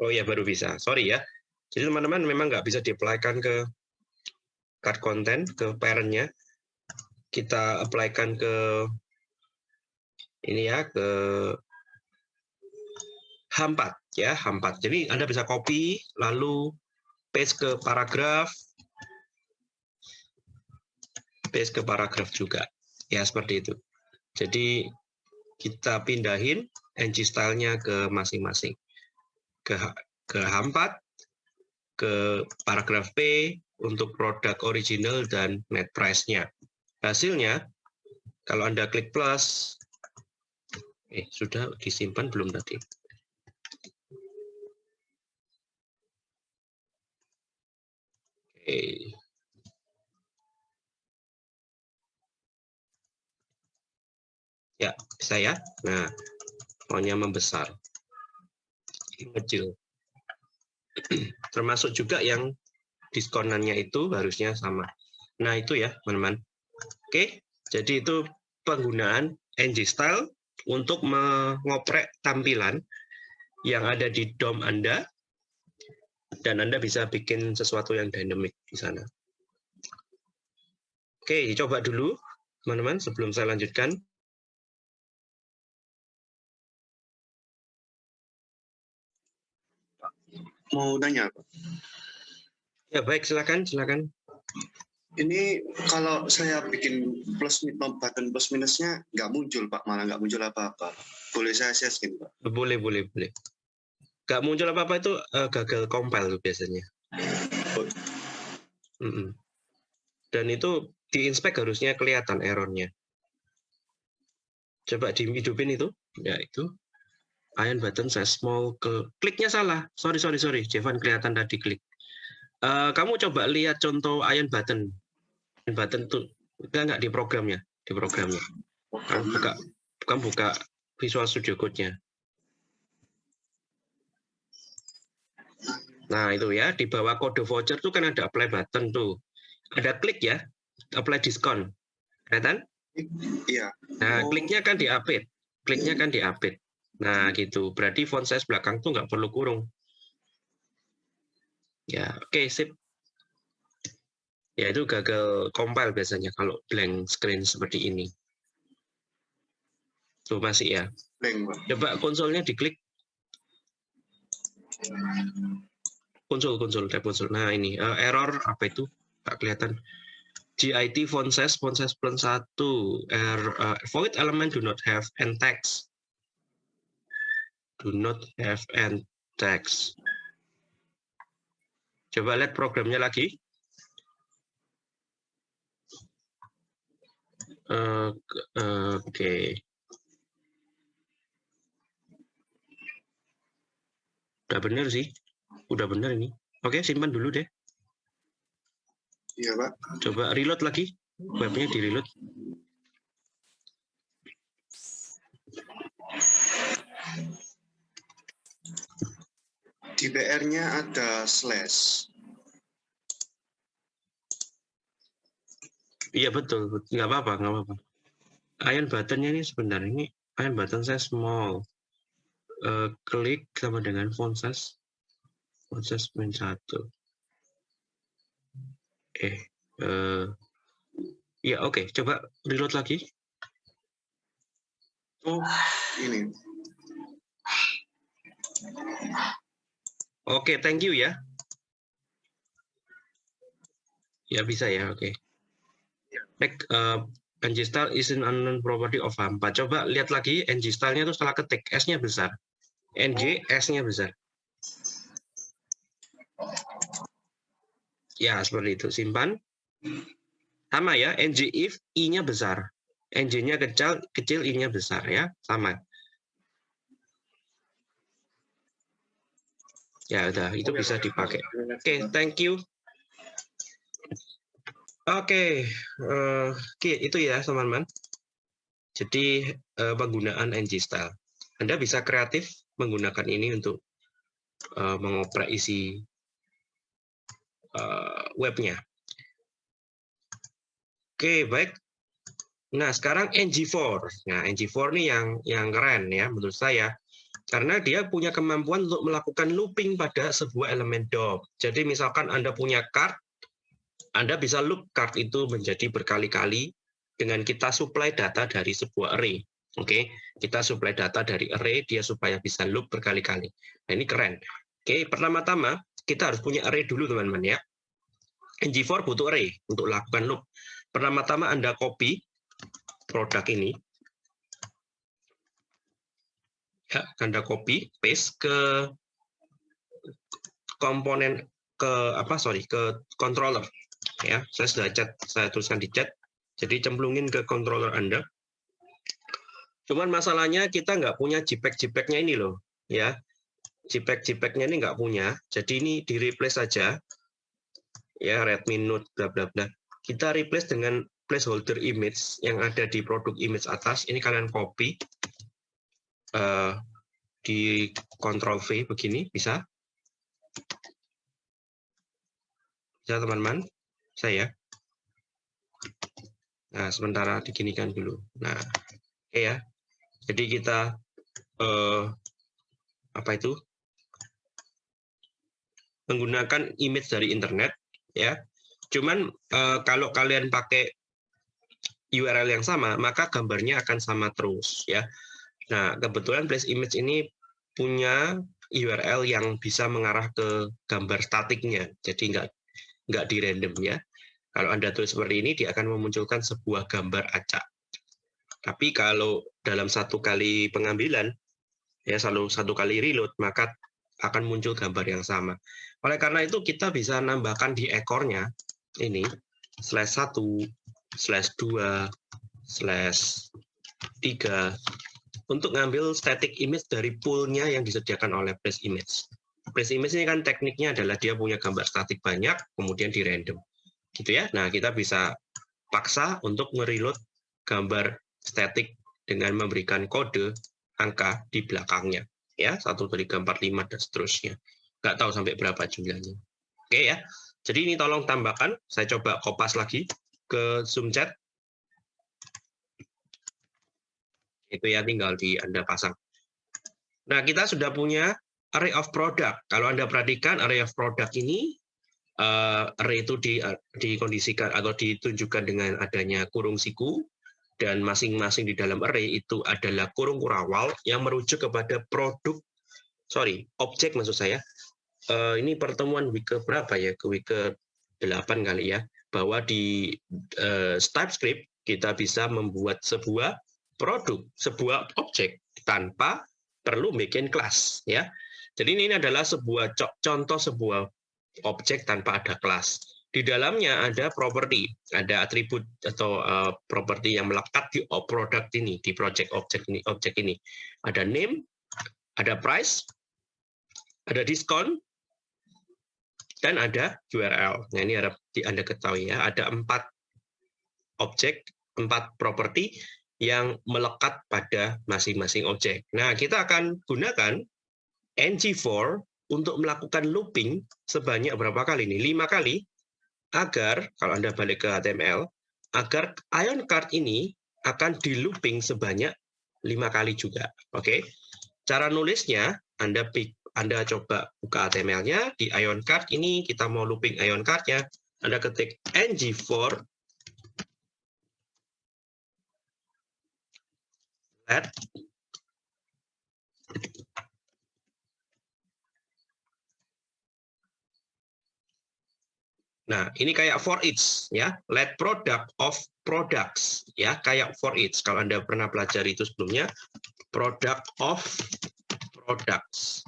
Oh ya, baru bisa. Sorry ya. Jadi teman-teman memang nggak bisa di-apply-kan ke card content, ke parent-nya. Kita apply-kan ke ini ya, ke H4 ya, H4. Jadi Anda bisa copy lalu paste ke paragraf paste ke paragraf juga. Ya, seperti itu. Jadi kita pindahin ng style-nya ke masing-masing. Ke ke H4, ke paragraf P untuk produk original dan net price-nya. Hasilnya kalau Anda klik plus eh sudah disimpan belum tadi? Oke. Ya, bisa ya. Nah, maunya membesar. Kecil. Termasuk juga yang diskonannya itu harusnya sama. Nah, itu ya, teman-teman. Oke, jadi itu penggunaan ng style untuk mengoprek tampilan yang ada di DOM Anda dan Anda bisa bikin sesuatu yang dynamic di sana. Oke, coba dulu teman-teman sebelum saya lanjutkan. Mau nanya, Pak? Ya, baik, silakan, silakan. Ini kalau saya bikin plus button plus minusnya nggak muncul, Pak. Malah nggak muncul apa-apa. Boleh saya share screen, Pak? Boleh, boleh, boleh nggak muncul apa-apa itu uh, gagal compile tuh biasanya. Mm -mm. Dan itu di inspect harusnya kelihatan errornya. Coba dihidupin itu, ya itu. Iron button saya small ke kliknya salah. Sorry sorry sorry, Jevan kelihatan tadi klik. Uh, kamu coba lihat contoh iron button. Iron button tuh enggak nggak di programnya, di programnya. Kamu buka, kamu buka Visual Studio Code-nya. Nah, itu ya, di bawah kode voucher tuh kan ada apply button tuh. Ada klik ya, apply diskon. Kelihatan? Iya. Nah, kliknya kan di update. Kliknya kan di update. Nah, gitu. Berarti font size belakang tuh nggak perlu kurung. Ya, oke, okay, sip. Ya, itu gagal compile biasanya kalau blank screen seperti ini. Tuh masih ya. Blank, Coba konsolnya diklik. Konsol konsol tab konsol nah ini uh, error apa itu? Tak kelihatan. GIT font size font size plus satu. Er, uh, void element do not have end text. Do not have end text coba lihat programnya lagi uh, oke okay. udah bener sih udah bener ini oke simpan dulu deh Iya, Pak. Coba reload lagi. Webnya di reload. Di BR-nya ada slash. Iya betul, nggak apa-apa, nggak apa-apa. Iron buttonnya ini sebenarnya ini iron button saya small. Uh, klik sama dengan font size, font size min satu. Eh, uh, ya oke, okay. coba reload lagi. Oh, ini. Oke, okay, thank you ya. Ya bisa ya, oke. Okay. Next, uh, ng style is an unknown property of hampa. Coba lihat lagi ng style-nya itu setelah ketik s-nya besar. ng s-nya besar. Ya, seperti itu. Simpan. Sama ya, ng if i-nya besar. ng-nya kecil, kecil i-nya besar ya, sama. Ya, udah, itu bisa dipakai. Oke, okay, thank you. Oke, okay. uh, itu ya teman-teman. Jadi uh, penggunaan ng style. Anda bisa kreatif menggunakan ini untuk uh, mengoprek isi uh, webnya. Oke, okay, baik. Nah, sekarang ng4. Nah, ng4 ini yang yang keren ya menurut saya. Karena dia punya kemampuan untuk melakukan looping pada sebuah elemen DOM. Jadi misalkan Anda punya card, Anda bisa loop card itu menjadi berkali-kali dengan kita supply data dari sebuah array. Oke, kita supply data dari array dia supaya bisa loop berkali-kali. Nah, ini keren. Oke, pertama-tama kita harus punya array dulu teman-teman ya. ng4 butuh array untuk lakukan loop. Pertama-tama Anda copy produk ini ya, Anda copy paste ke komponen ke apa sorry ke controller. Ya saya sudah chat saya tuliskan di chat jadi cemplungin ke controller Anda. Cuman masalahnya kita nggak punya JPEG JPEG-nya ini loh ya. JPEG JPEG-nya ini nggak punya. Jadi ini di replace saja. Ya Redmi Note bla bla bla. Kita replace dengan placeholder image yang ada di produk image atas. Ini kalian copy uh, di Ctrl V begini bisa? Bisa teman-teman? Saya nah sementara diginikan dulu. Nah oke okay ya. Jadi kita uh, apa itu? Menggunakan image dari internet ya. Cuman uh, kalau kalian pakai URL yang sama maka gambarnya akan sama terus ya Nah, kebetulan place image ini punya URL yang bisa mengarah ke gambar statiknya, jadi nggak nggak di random ya. Kalau Anda tulis seperti ini, dia akan memunculkan sebuah gambar acak. Tapi kalau dalam satu kali pengambilan, ya selalu satu kali reload, maka akan muncul gambar yang sama. Oleh karena itu, kita bisa nambahkan di ekornya, ini, slash 1, slash 2, slash 3, untuk ngambil static image dari poolnya yang disediakan oleh place image. Place image ini kan tekniknya adalah dia punya gambar statik banyak, kemudian di random. Gitu ya. Nah, kita bisa paksa untuk mereload gambar static dengan memberikan kode angka di belakangnya. Ya, 1, 2, 3, 4, 5, dan seterusnya. Nggak tahu sampai berapa jumlahnya. Oke ya. Jadi ini tolong tambahkan. Saya coba kopas lagi ke Zoom chat. Itu ya tinggal di Anda pasang. Nah, kita sudah punya array of product. Kalau Anda perhatikan array of product ini, uh, array itu di, dikondisikan atau ditunjukkan dengan adanya kurung siku, dan masing-masing di dalam array itu adalah kurung kurawal yang merujuk kepada produk, sorry, objek maksud saya. Uh, ini pertemuan week ke berapa ya? Ke week ke 8 kali ya. bahwa di uh, TypeScript kita bisa membuat sebuah produk, sebuah objek tanpa perlu bikin kelas ya. Jadi ini adalah sebuah contoh sebuah objek tanpa ada kelas. Di dalamnya ada properti, ada atribut atau uh, properti yang melekat di produk ini, di project objek ini, objek ini. Ada name, ada price, ada diskon, dan ada URL. Nah ini harap Anda ketahui ya, ada empat objek, empat properti yang melekat pada masing-masing objek. Nah kita akan gunakan ng4 untuk melakukan looping sebanyak berapa kali ini? Lima kali agar kalau Anda balik ke HTML, agar ion card ini akan di looping sebanyak lima kali juga. Oke, cara nulisnya Anda Anda coba buka HTML-nya di ion card ini kita mau looping ion card-nya, Anda ketik ng4 Nah, ini kayak for each ya, let product of products ya, kayak for each. Kalau Anda pernah pelajari itu sebelumnya, product of products.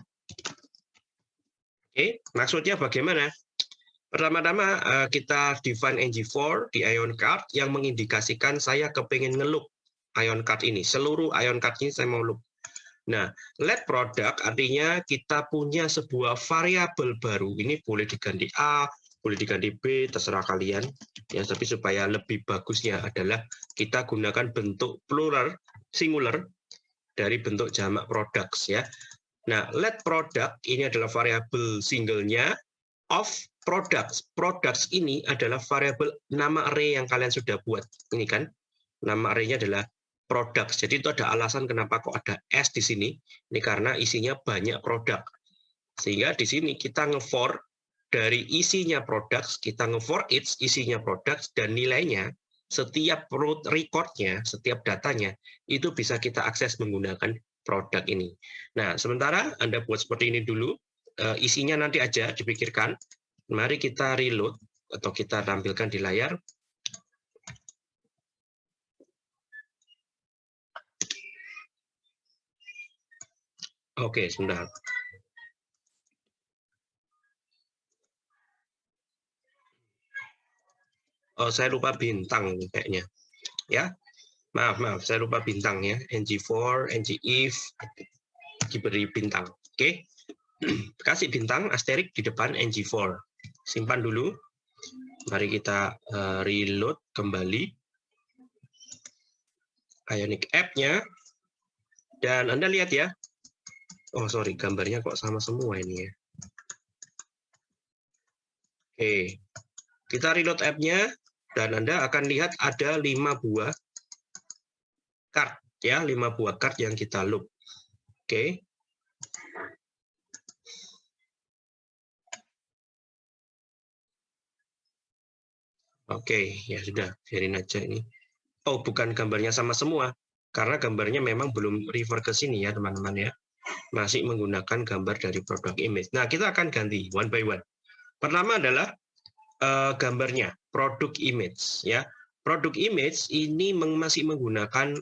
Oke, maksudnya bagaimana? Pertama-tama eh, kita define ng4 di ion card yang mengindikasikan saya kepingin ngeloop ion card ini. Seluruh ion card ini saya mau loop. Nah, let product artinya kita punya sebuah variabel baru. Ini boleh diganti A, boleh diganti B, terserah kalian. Ya, tapi supaya lebih bagusnya adalah kita gunakan bentuk plural, singular, dari bentuk jamak products. ya. Nah, let product ini adalah variabel singlenya of products. Products ini adalah variabel nama array yang kalian sudah buat. Ini kan, nama array-nya adalah products. Jadi itu ada alasan kenapa kok ada S di sini. Ini karena isinya banyak produk. Sehingga di sini kita nge-for dari isinya produk, kita nge-for each isinya produk dan nilainya, setiap recordnya, setiap datanya, itu bisa kita akses menggunakan produk ini. Nah, sementara Anda buat seperti ini dulu, eh, isinya nanti aja dipikirkan. Mari kita reload, atau kita tampilkan di layar. Oke, sebentar. oh, saya lupa bintang kayaknya. Ya, maaf maaf, saya lupa bintang ya. ng4, ng if diberi bintang. Oke, kasih bintang asterik di depan ng4. Simpan dulu. Mari kita uh, reload kembali Ionic app-nya. Dan Anda lihat ya. Oh, sorry, gambarnya kok sama semua ini ya. Oke, kita reload app-nya dan Anda akan lihat ada lima buah card ya, lima buah card yang kita loop. Oke. Oke, ya sudah, biarin aja ini. Oh, bukan gambarnya sama semua, karena gambarnya memang belum refer ke sini ya, teman-teman ya. Masih menggunakan gambar dari produk image. Nah, kita akan ganti one by one. Pertama adalah uh, gambarnya, produk image ya. Produk image ini masih menggunakan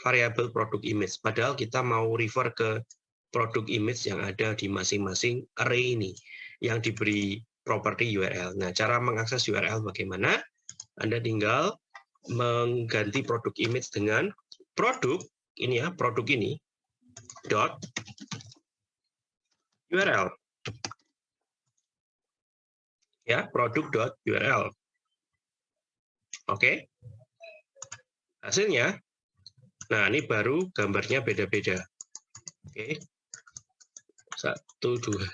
variabel produk image padahal kita mau refer ke produk image yang ada di masing-masing array ini yang diberi properti URL. Nah, cara mengakses URL bagaimana? Anda tinggal mengganti produk image dengan produk ini ya, produk ini dot URL ya produk.url. Oke. Hasilnya, nah ini baru gambarnya beda-beda. Oke. Satu, dua.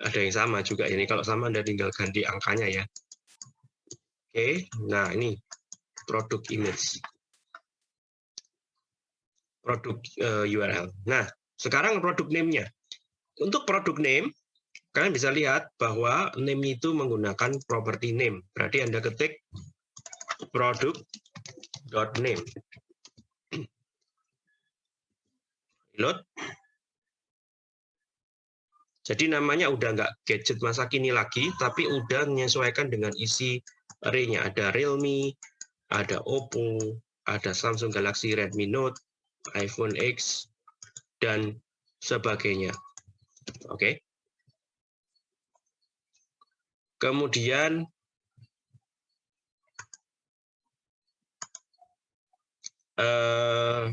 Ada yang sama juga ini. Kalau sama Anda tinggal ganti angkanya ya. Oke, nah ini produk image. Produk uh, eh, URL. Nah, sekarang produk name-nya. Untuk produk name, kalian bisa lihat bahwa name itu menggunakan property name. Berarti Anda ketik product.name. Reload. Jadi namanya udah nggak gadget masa kini lagi, tapi udah menyesuaikan dengan isi array-nya ada Realme, ada Oppo, ada Samsung Galaxy Redmi Note, iPhone X, dan sebagainya. Oke. Kemudian eh,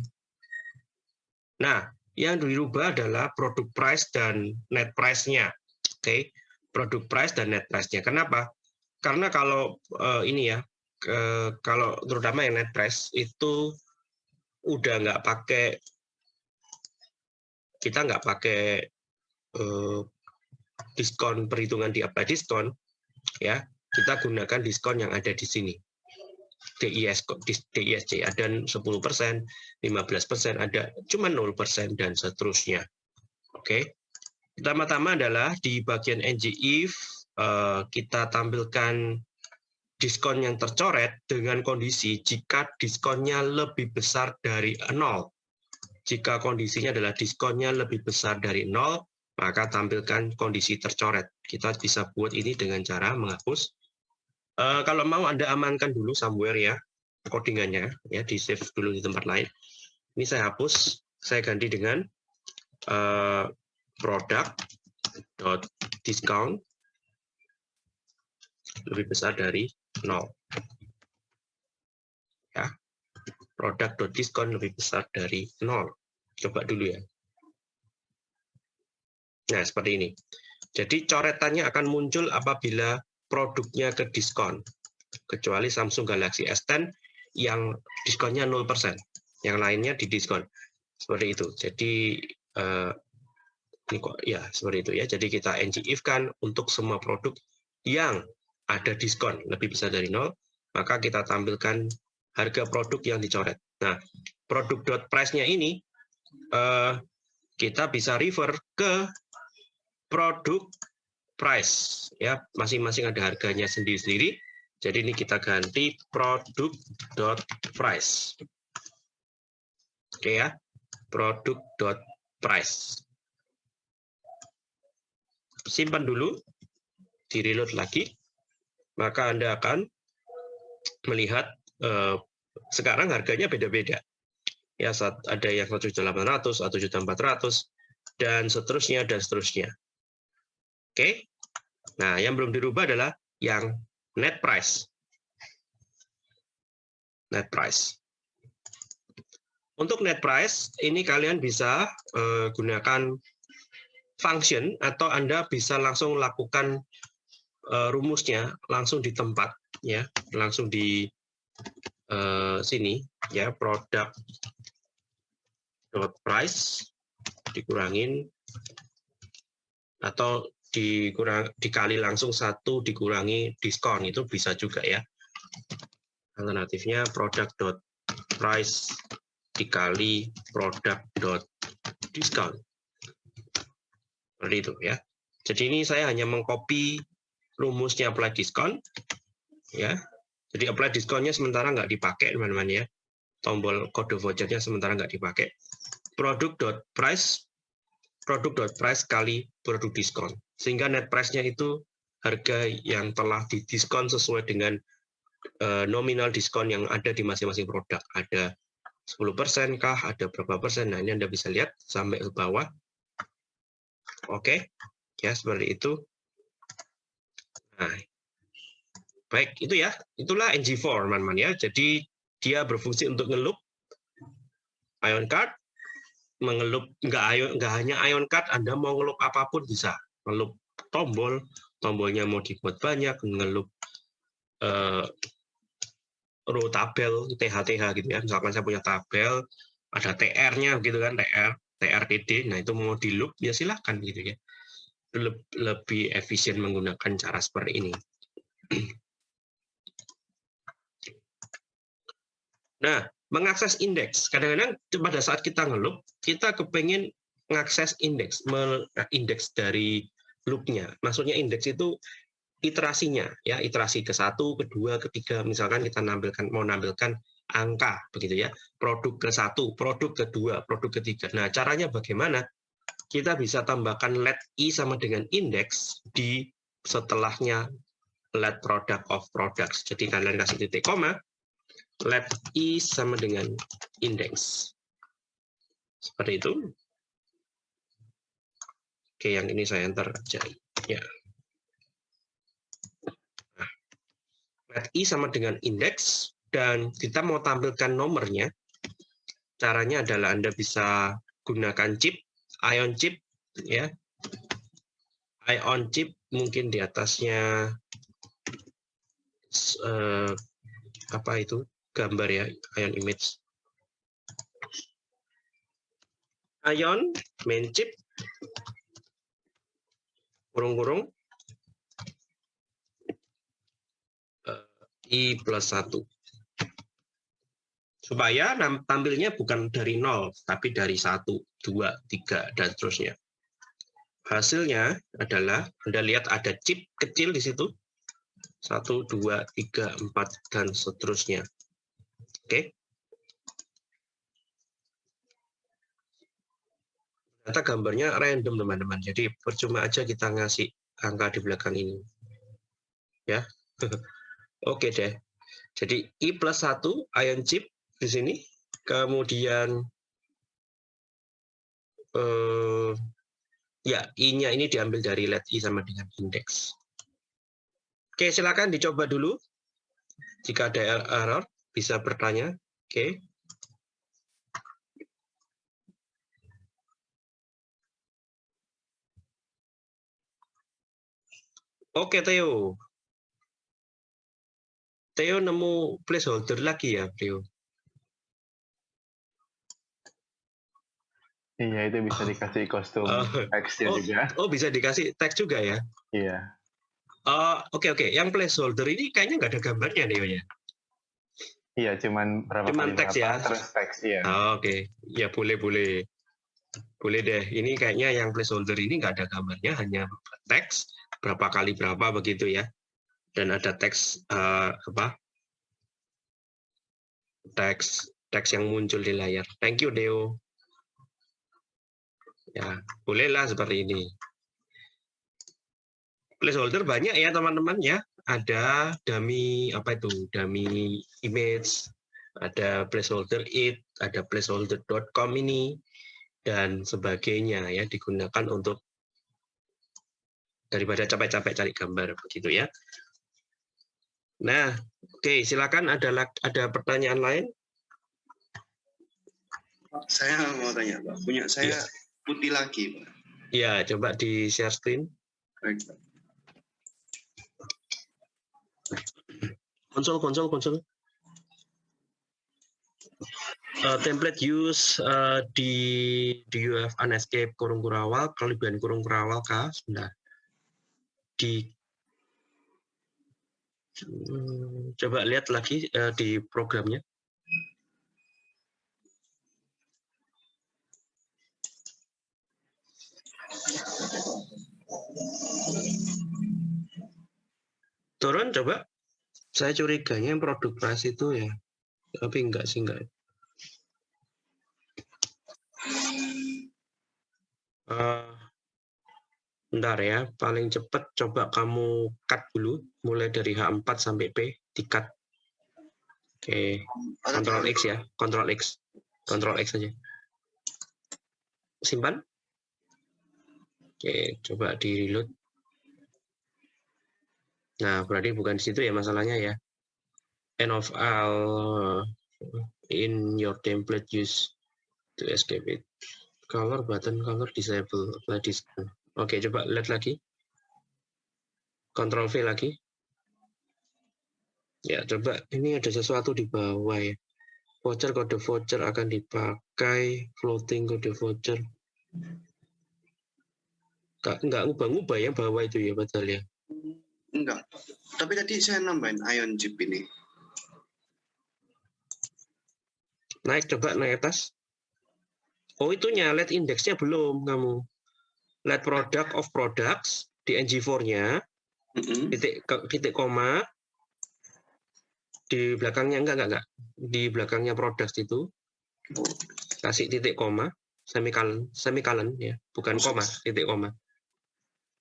nah, yang dirubah adalah produk price dan net price-nya. Oke, produk price dan net price-nya. Kenapa? Karena kalau eh, ini ya, kalau terutama yang net price itu udah nggak pakai kita nggak pakai eh, diskon perhitungan di apply diskon ya kita gunakan diskon yang ada di sini DIS DISC ada 10%, 15%, ada cuma 0% dan seterusnya. Oke. Pertama-tama adalah di bagian NGIF eh, kita tampilkan diskon yang tercoret dengan kondisi jika diskonnya lebih besar dari nol. Jika kondisinya adalah diskonnya lebih besar dari nol, maka tampilkan kondisi tercoret. Kita bisa buat ini dengan cara menghapus. Uh, kalau mau Anda amankan dulu somewhere ya, codingannya, ya di save dulu di tempat lain. Ini saya hapus, saya ganti dengan uh, product dot discount lebih besar dari nol. Ya, product dot discount lebih besar dari nol. Coba dulu ya. Nah, seperti ini. Jadi coretannya akan muncul apabila produknya ke diskon. Kecuali Samsung Galaxy S10 yang diskonnya 0%. Yang lainnya di diskon. Seperti itu. Jadi eh, ini kok ya seperti itu ya. Jadi kita ngif kan untuk semua produk yang ada diskon lebih besar dari nol, maka kita tampilkan harga produk yang dicoret. Nah, produk dot price-nya ini eh, kita bisa refer ke produk price. Ya masing-masing ada harganya sendiri-sendiri. Jadi ini kita ganti produk dot price. Oke ya. Produk dot price. Simpan dulu di reload lagi maka anda akan melihat eh, sekarang harganya beda-beda ya saat ada yang 1.800 atau 1.400 dan seterusnya dan seterusnya Oke. Nah, yang belum dirubah adalah yang net price. Net price. Untuk net price, ini kalian bisa uh, gunakan function atau Anda bisa langsung lakukan uh, rumusnya langsung di tempat ya, langsung di uh, sini ya, produk dot price dikurangin atau dikurang dikali langsung satu dikurangi diskon. Itu bisa juga ya. Alternatifnya produk dot price dikali produk dot discount seperti itu ya. Jadi ini saya hanya mengcopy rumusnya apply diskon ya jadi apply diskonnya sementara nggak dipakai teman-teman ya tombol kode vouchernya sementara nggak dipakai produk dot price produk dot price kali produk diskon. Sehingga net price-nya itu harga yang telah didiskon sesuai dengan uh, nominal diskon yang ada di masing-masing produk. Ada 10% kah, ada berapa persen. Nah, ini Anda bisa lihat sampai ke bawah. Oke, ya seperti itu. Nah, baik, itu ya. Itulah NG4, teman-teman ya. Jadi dia berfungsi untuk ngelup ion card mengelup nggak ion nggak hanya ion card Anda mau ngelup apa pun bisa ngelup tombol tombolnya mau dibuat banyak ngelup uh, row tabel TH-TH gitu ya misalkan saya punya tabel ada TR-nya gitu kan TR TRTD nah itu mau di loop ya silahkan gitu ya lebih efisien menggunakan cara seperti ini nah mengakses indeks. Kadang-kadang pada saat kita ngelup, kita kepengen mengakses indeks, indeks dari loopnya. Maksudnya indeks itu iterasinya, ya iterasi ke satu, kedua, ketiga. Misalkan kita nampilkan mau nampilkan angka, begitu ya. Produk ke satu, produk kedua, produk ketiga. Nah, caranya bagaimana? Kita bisa tambahkan let i sama dengan indeks di setelahnya let product of products. Jadi kalian kasih titik koma, let i sama dengan index. Seperti itu. Oke, yang ini saya enter aja. Ya. Nah, let i sama dengan index dan kita mau tampilkan nomornya. Caranya adalah Anda bisa gunakan chip, ion chip ya. Ion chip mungkin di atasnya eh, apa itu gambar ya ion image. Ion main chip. Kurung-kurung. Eh, i plus satu. Supaya tampilnya bukan dari nol tapi dari satu dua tiga dan seterusnya hasilnya adalah anda lihat ada chip kecil di situ satu dua tiga empat dan seterusnya Oke. Ternyata gambarnya random, teman-teman. Jadi percuma aja kita ngasih angka di belakang ini. Ya. Oke deh. Jadi I plus 1 ion chip di sini. Kemudian eh, ya I-nya ini diambil dari let I sama dengan indeks. Oke, silakan dicoba dulu. Jika ada error, bisa bertanya. Oke. Oke, Theo. Theo nemu placeholder lagi ya, Theo? Iya, itu bisa dikasih kostum Oh. Oh. juga. Oh, bisa dikasih teks juga ya? Iya. Oh, oke oke. Yang placeholder ini kayaknya nggak ada gambarnya, Theo ya? Iya, cuman berapa Cuman kali teks berapa, ya? terus teks, iya. Oh, Oke, ya boleh boleh. Boleh deh. Ini kayaknya yang placeholder ini nggak ada gambarnya, hanya teks berapa kali berapa begitu ya. Dan ada teks eh, apa? Teks teks yang muncul di layar. Thank you Deo. Ya, bolehlah seperti ini. Placeholder banyak ya teman-teman ya. Ada dummy apa itu? Dummy image, ada placeholder it, ada placeholder.com ini dan sebagainya ya digunakan untuk daripada capek-capek cari gambar begitu ya. Nah, oke silakan ada ada pertanyaan lain? Saya mau tanya, Pak. Punya saya Iya. Putih lagi, Pak. Ya, coba di share screen. Baik, Pak. Konsol, konsol, konsol. Uh, template use uh, di di UF Unescape kurung kurawal, kelebihan kurung kurawal K, sebentar. Di Hmm, coba lihat lagi uh, di programnya. Turun coba. Saya curiganya produk pras itu ya. Tapi enggak sih enggak. Eh, bentar ya, paling cepat coba kamu cut dulu, mulai dari H4 sampai P, di cut. Oke, Ada Ctrl X ya, Ctrl X, Ctrl X saja. Simpan. Oke, coba di reload. Nah, berarti bukan di situ ya masalahnya ya. End of all in your template use to escape it. Color button color disable apply. Oke, coba lihat lagi. Control V lagi. Ya, coba ini ada sesuatu di bawah ya. Voucher kode voucher akan dipakai floating kode voucher. Nggak, nggak ngubah-ngubah ya bawah itu ya padahal ya. Enggak. Tapi tadi saya nambahin ion chip ini. Naik coba naik atas. Oh itunya let indeksnya belum kamu. Let product of products di NG4-nya Mm-mm. titik ke- titik koma di belakangnya enggak enggak enggak di belakangnya products itu kasih titik koma semicolon semicolon ya bukan koma titik koma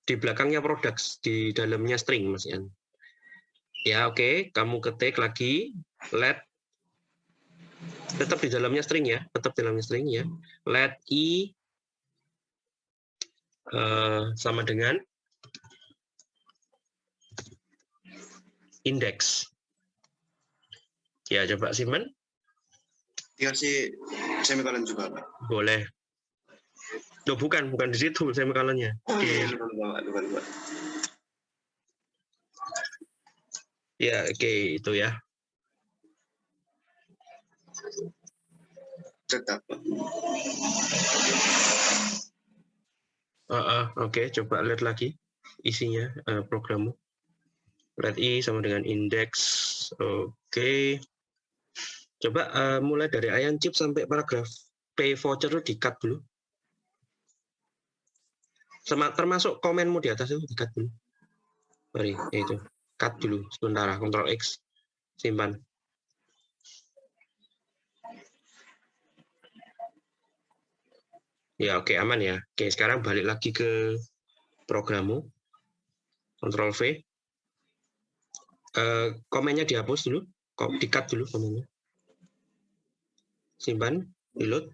di belakangnya products di dalamnya string mas Ian Ya, oke. Kamu ketik lagi let tetap di dalamnya string ya, tetap di dalamnya string ya. Let i eh, sama dengan index. Ya, coba simpan. Dikasih semikolon juga, Pak. Boleh. Loh, bukan, bukan di situ semikolonnya. Di Lupa, lupa, lupa, lupa. Ya, oke itu ya. Tetap. Ah, ah, oke, coba lihat lagi isinya eh, programmu. Let i sama dengan index. Oke. Coba eh, mulai dari ion chip sampai paragraf pay voucher itu di-cut dulu. Termasuk komenmu di atas itu di-cut dulu. Mari, ya itu. Cut dulu sementara, Ctrl X. Simpan. Ya, oke, aman ya. Oke, sekarang balik lagi ke programmu. Ctrl V. Eh, komennya dihapus dulu. Di-cut dulu komennya. Simpan, reload.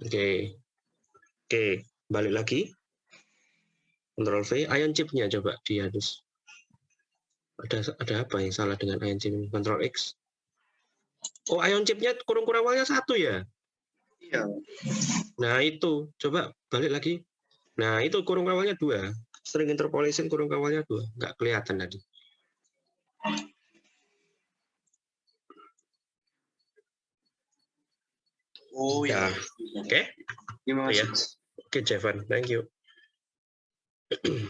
Oke. Oke, balik lagi. Ctrl V, ion chipnya coba dihapus. Ada ada apa yang salah dengan ion chip ini? Ctrl X. Oh, ion chipnya kurung kurawalnya satu ya? Iya. Nah, itu. Coba balik lagi. Nah, itu kurung kawalnya dua. String interpolation kurung kawalnya dua. Nggak kelihatan tadi. Oh Ya. iya. Oke. Terima Iya. kasih. Oke, Jevan. Thank you.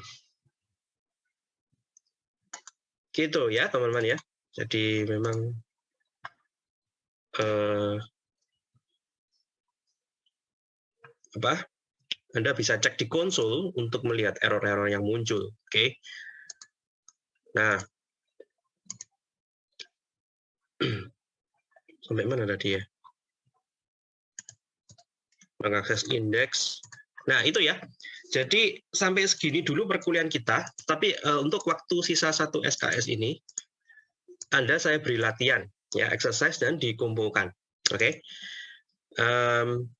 gitu ya, teman-teman ya. Jadi memang eh, apa? Anda bisa cek di konsol untuk melihat error-error yang muncul. Oke. Nah, sampai mana tadi ya? Mengakses indeks. Nah, itu ya. Jadi sampai segini dulu perkuliahan kita, tapi eh, untuk waktu sisa satu SKS ini, Anda saya beri latihan, ya exercise dan dikumpulkan. Oke. Em,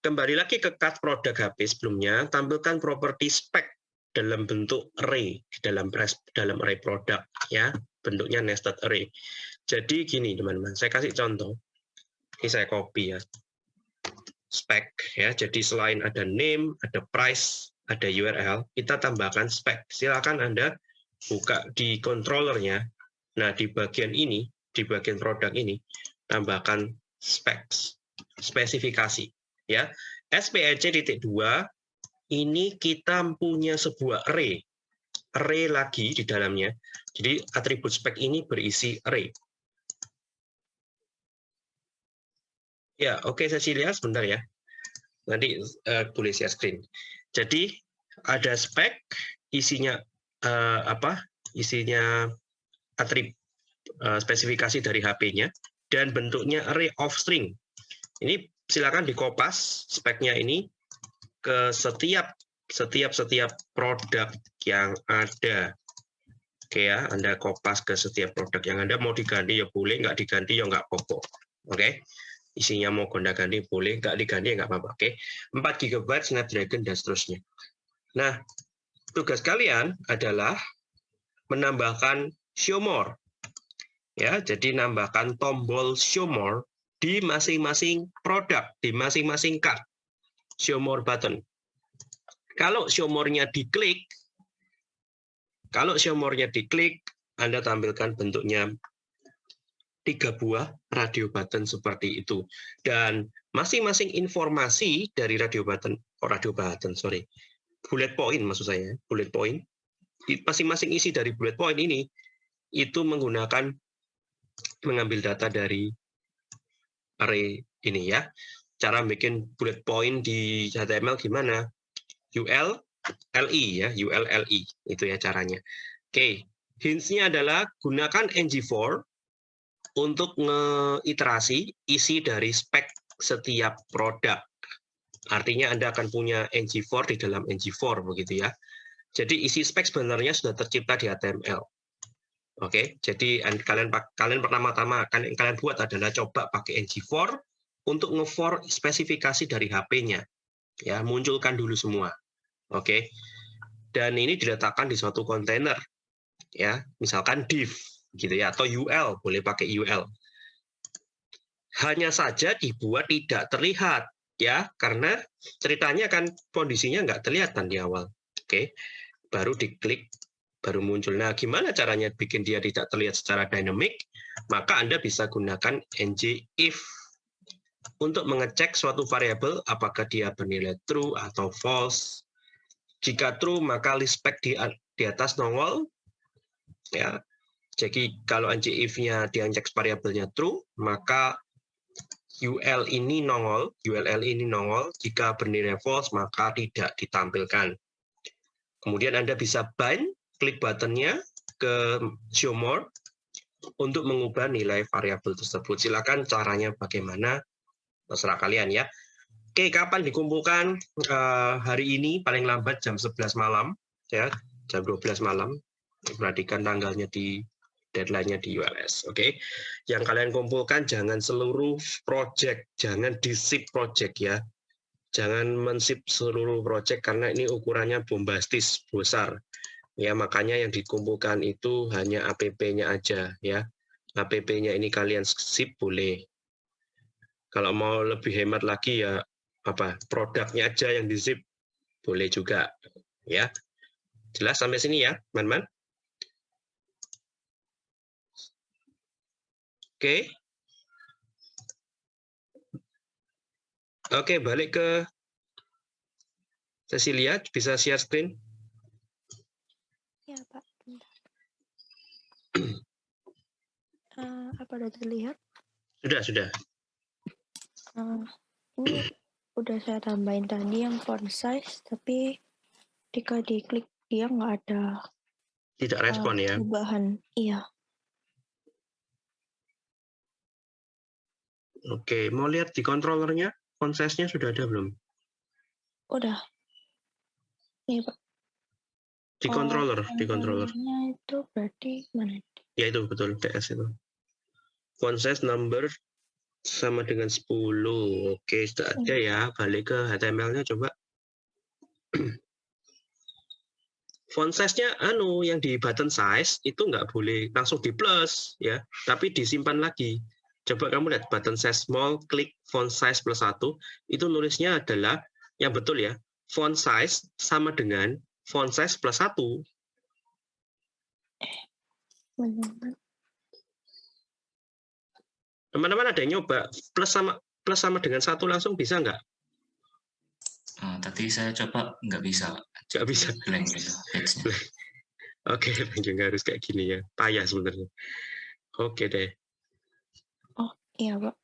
kembali lagi ke cut produk HP sebelumnya, tampilkan properti spec dalam bentuk array dalam pres- dalam array produk, ya bentuknya nested array. Jadi gini teman-teman, saya kasih contoh. Ini saya copy ya spec ya. Jadi selain ada name, ada price, ada URL, kita tambahkan spec. Silakan Anda buka di controllernya. Nah, di bagian ini, di bagian produk ini, tambahkan specs, spesifikasi ya. SPEC titik dua ini kita punya sebuah array. Array lagi di dalamnya. Jadi atribut spec ini berisi array. Ya, oke Cecilia, sebentar ya. Nanti eh, boleh share screen. Jadi ada spek, isinya eh, apa? Isinya atribut spesifikasi dari HP-nya dan bentuknya array of string. Ini silakan dikopas speknya ini ke setiap setiap setiap produk yang ada. Oke ya, Anda kopas ke setiap produk yang Anda mau diganti ya boleh, nggak diganti ya nggak apa-apa. Oke isinya mau gonta ganti boleh, nggak diganti ya nggak apa-apa. Oke, 4 GB Snapdragon dan seterusnya. Nah, tugas kalian adalah menambahkan show more. Ya, jadi nambahkan tombol show more di masing-masing produk, di masing-masing card. Show more button. Kalau show more-nya diklik, kalau show more-nya diklik, Anda tampilkan bentuknya tiga buah radio button seperti itu. Dan masing-masing informasi dari radio button, oh radio button, sorry, bullet point maksud saya, bullet point, masing-masing isi dari bullet point ini, itu menggunakan, mengambil data dari array ini ya. Cara bikin bullet point di HTML gimana? UL, LI ya, UL, LI, itu ya caranya. Oke, hints-nya adalah gunakan ng4 untuk ngeiterasi isi dari spek setiap produk. Artinya Anda akan punya ng4 di dalam ng4 begitu ya. Jadi isi spek sebenarnya sudah tercipta di HTML. Oke, jadi an- kalian kalian pertama-tama akan yang kalian buat adalah coba pakai ng4 untuk nge-for spesifikasi dari HP-nya. Ya, munculkan dulu semua. Oke. Dan ini diletakkan di suatu kontainer. Ya, misalkan div gitu ya atau UL, boleh pakai UL. Hanya saja dibuat tidak terlihat ya, karena ceritanya kan kondisinya nggak terlihatan di awal. Oke. Baru diklik baru muncul. Nah, gimana caranya bikin dia tidak terlihat secara dynamic? Maka Anda bisa gunakan ng if untuk mengecek suatu variabel apakah dia bernilai true atau false. Jika true, maka list spec di, di atas nongol. Ya. Jadi kalau ng if-nya diinjek variabelnya true, maka UL ini nongol, ULL ini nongol. Jika bernilai false, maka tidak ditampilkan. Kemudian Anda bisa bind klik buttonnya ke show more untuk mengubah nilai variabel tersebut. Silakan caranya bagaimana terserah kalian ya. Oke, kapan dikumpulkan Eh, hari ini paling lambat jam 11 malam ya, jam 12 malam. Perhatikan tanggalnya di deadline-nya di ULS, oke. Yang kalian kumpulkan jangan seluruh project, jangan di zip project ya. Jangan mensip seluruh project karena ini ukurannya bombastis, besar. Ya makanya yang dikumpulkan itu hanya app-nya aja ya. App-nya ini kalian zip boleh. Kalau mau lebih hemat lagi ya apa produknya aja yang di zip boleh juga ya. Jelas sampai sini ya man-man oke oke balik ke Cecilia bisa share screen Ya, Pak. Bentar. Eh, apa udah terlihat? sudah sudah Eh, ini udah saya tambahin tadi yang font size, tapi ketika diklik dia nggak ada tidak respon ya perubahan. Iya, Oke, mau lihat di controllernya, font size-nya sudah ada belum? udah. Nih, Pak. Di Oh, controller, di controller. itu berarti mana? Ya itu betul, DS itu. Size number sama dengan 10. Oke, sudah ada ya. Balik ke HTML-nya coba. Font size-nya anu yang di button size itu nggak boleh langsung di plus ya, tapi disimpan lagi. Coba kamu lihat button size small, klik font size plus satu, itu nulisnya adalah yang betul ya, font size sama dengan font size plus satu. Benar. Teman-teman ada yang nyoba plus sama plus sama dengan satu langsung bisa nggak? Eh, tadi saya coba nggak bisa. Nggak bisa. blank. Oke, juga harus kayak gini ya. Payah sebenarnya. Oke deh. Iya, Pak.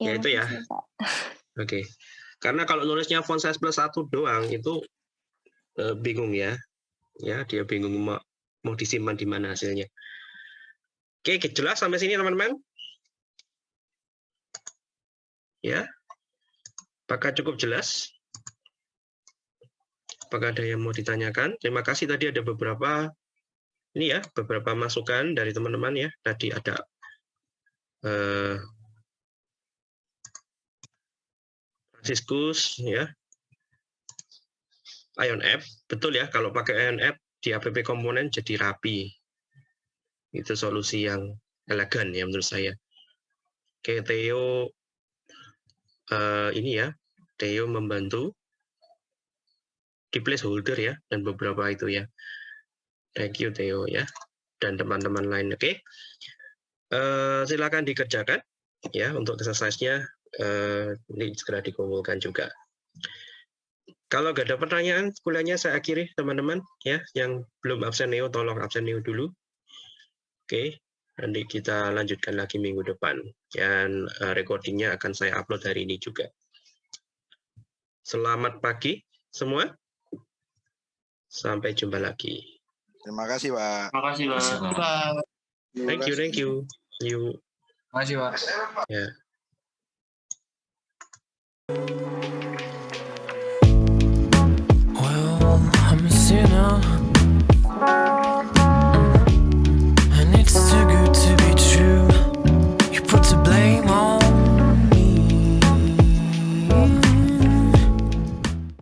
Ya, itu ya. makasih, Pak. Oke. Karena kalau nulisnya font size plus satu doang itu eh, bingung ya. Ya, dia bingung mau, mau disimpan di mana hasilnya. Oke, jelas sampai sini teman-teman? Ya. Apakah cukup jelas? Apakah ada yang mau ditanyakan? Terima kasih tadi ada beberapa ini ya, beberapa masukan dari teman-teman ya. Tadi ada eh, Franciscus ya. Ion App, betul ya kalau pakai Ion App di app komponen jadi rapi. Itu solusi yang elegan ya menurut saya. Oke, Theo eh, ini ya, Theo membantu di placeholder ya dan beberapa itu ya. Thank you Theo ya dan teman-teman lain. Oke. Eh, silakan dikerjakan ya untuk exercise-nya eh, ini segera dikumpulkan juga. Kalau nggak ada pertanyaan, kuliahnya saya akhiri teman-teman ya. Yang belum absen neo, tolong absen neo dulu. Oke, nanti kita lanjutkan lagi minggu depan. Dan eh, recordingnya akan saya upload hari ini juga. Selamat pagi semua. Sampai jumpa lagi. Terima kasih, Pak. Terima kasih, Pak. Terima kasih, Pak. Thank you, thank you. You. Terima kasih, Pak. Ya. Well, I'm a sinner.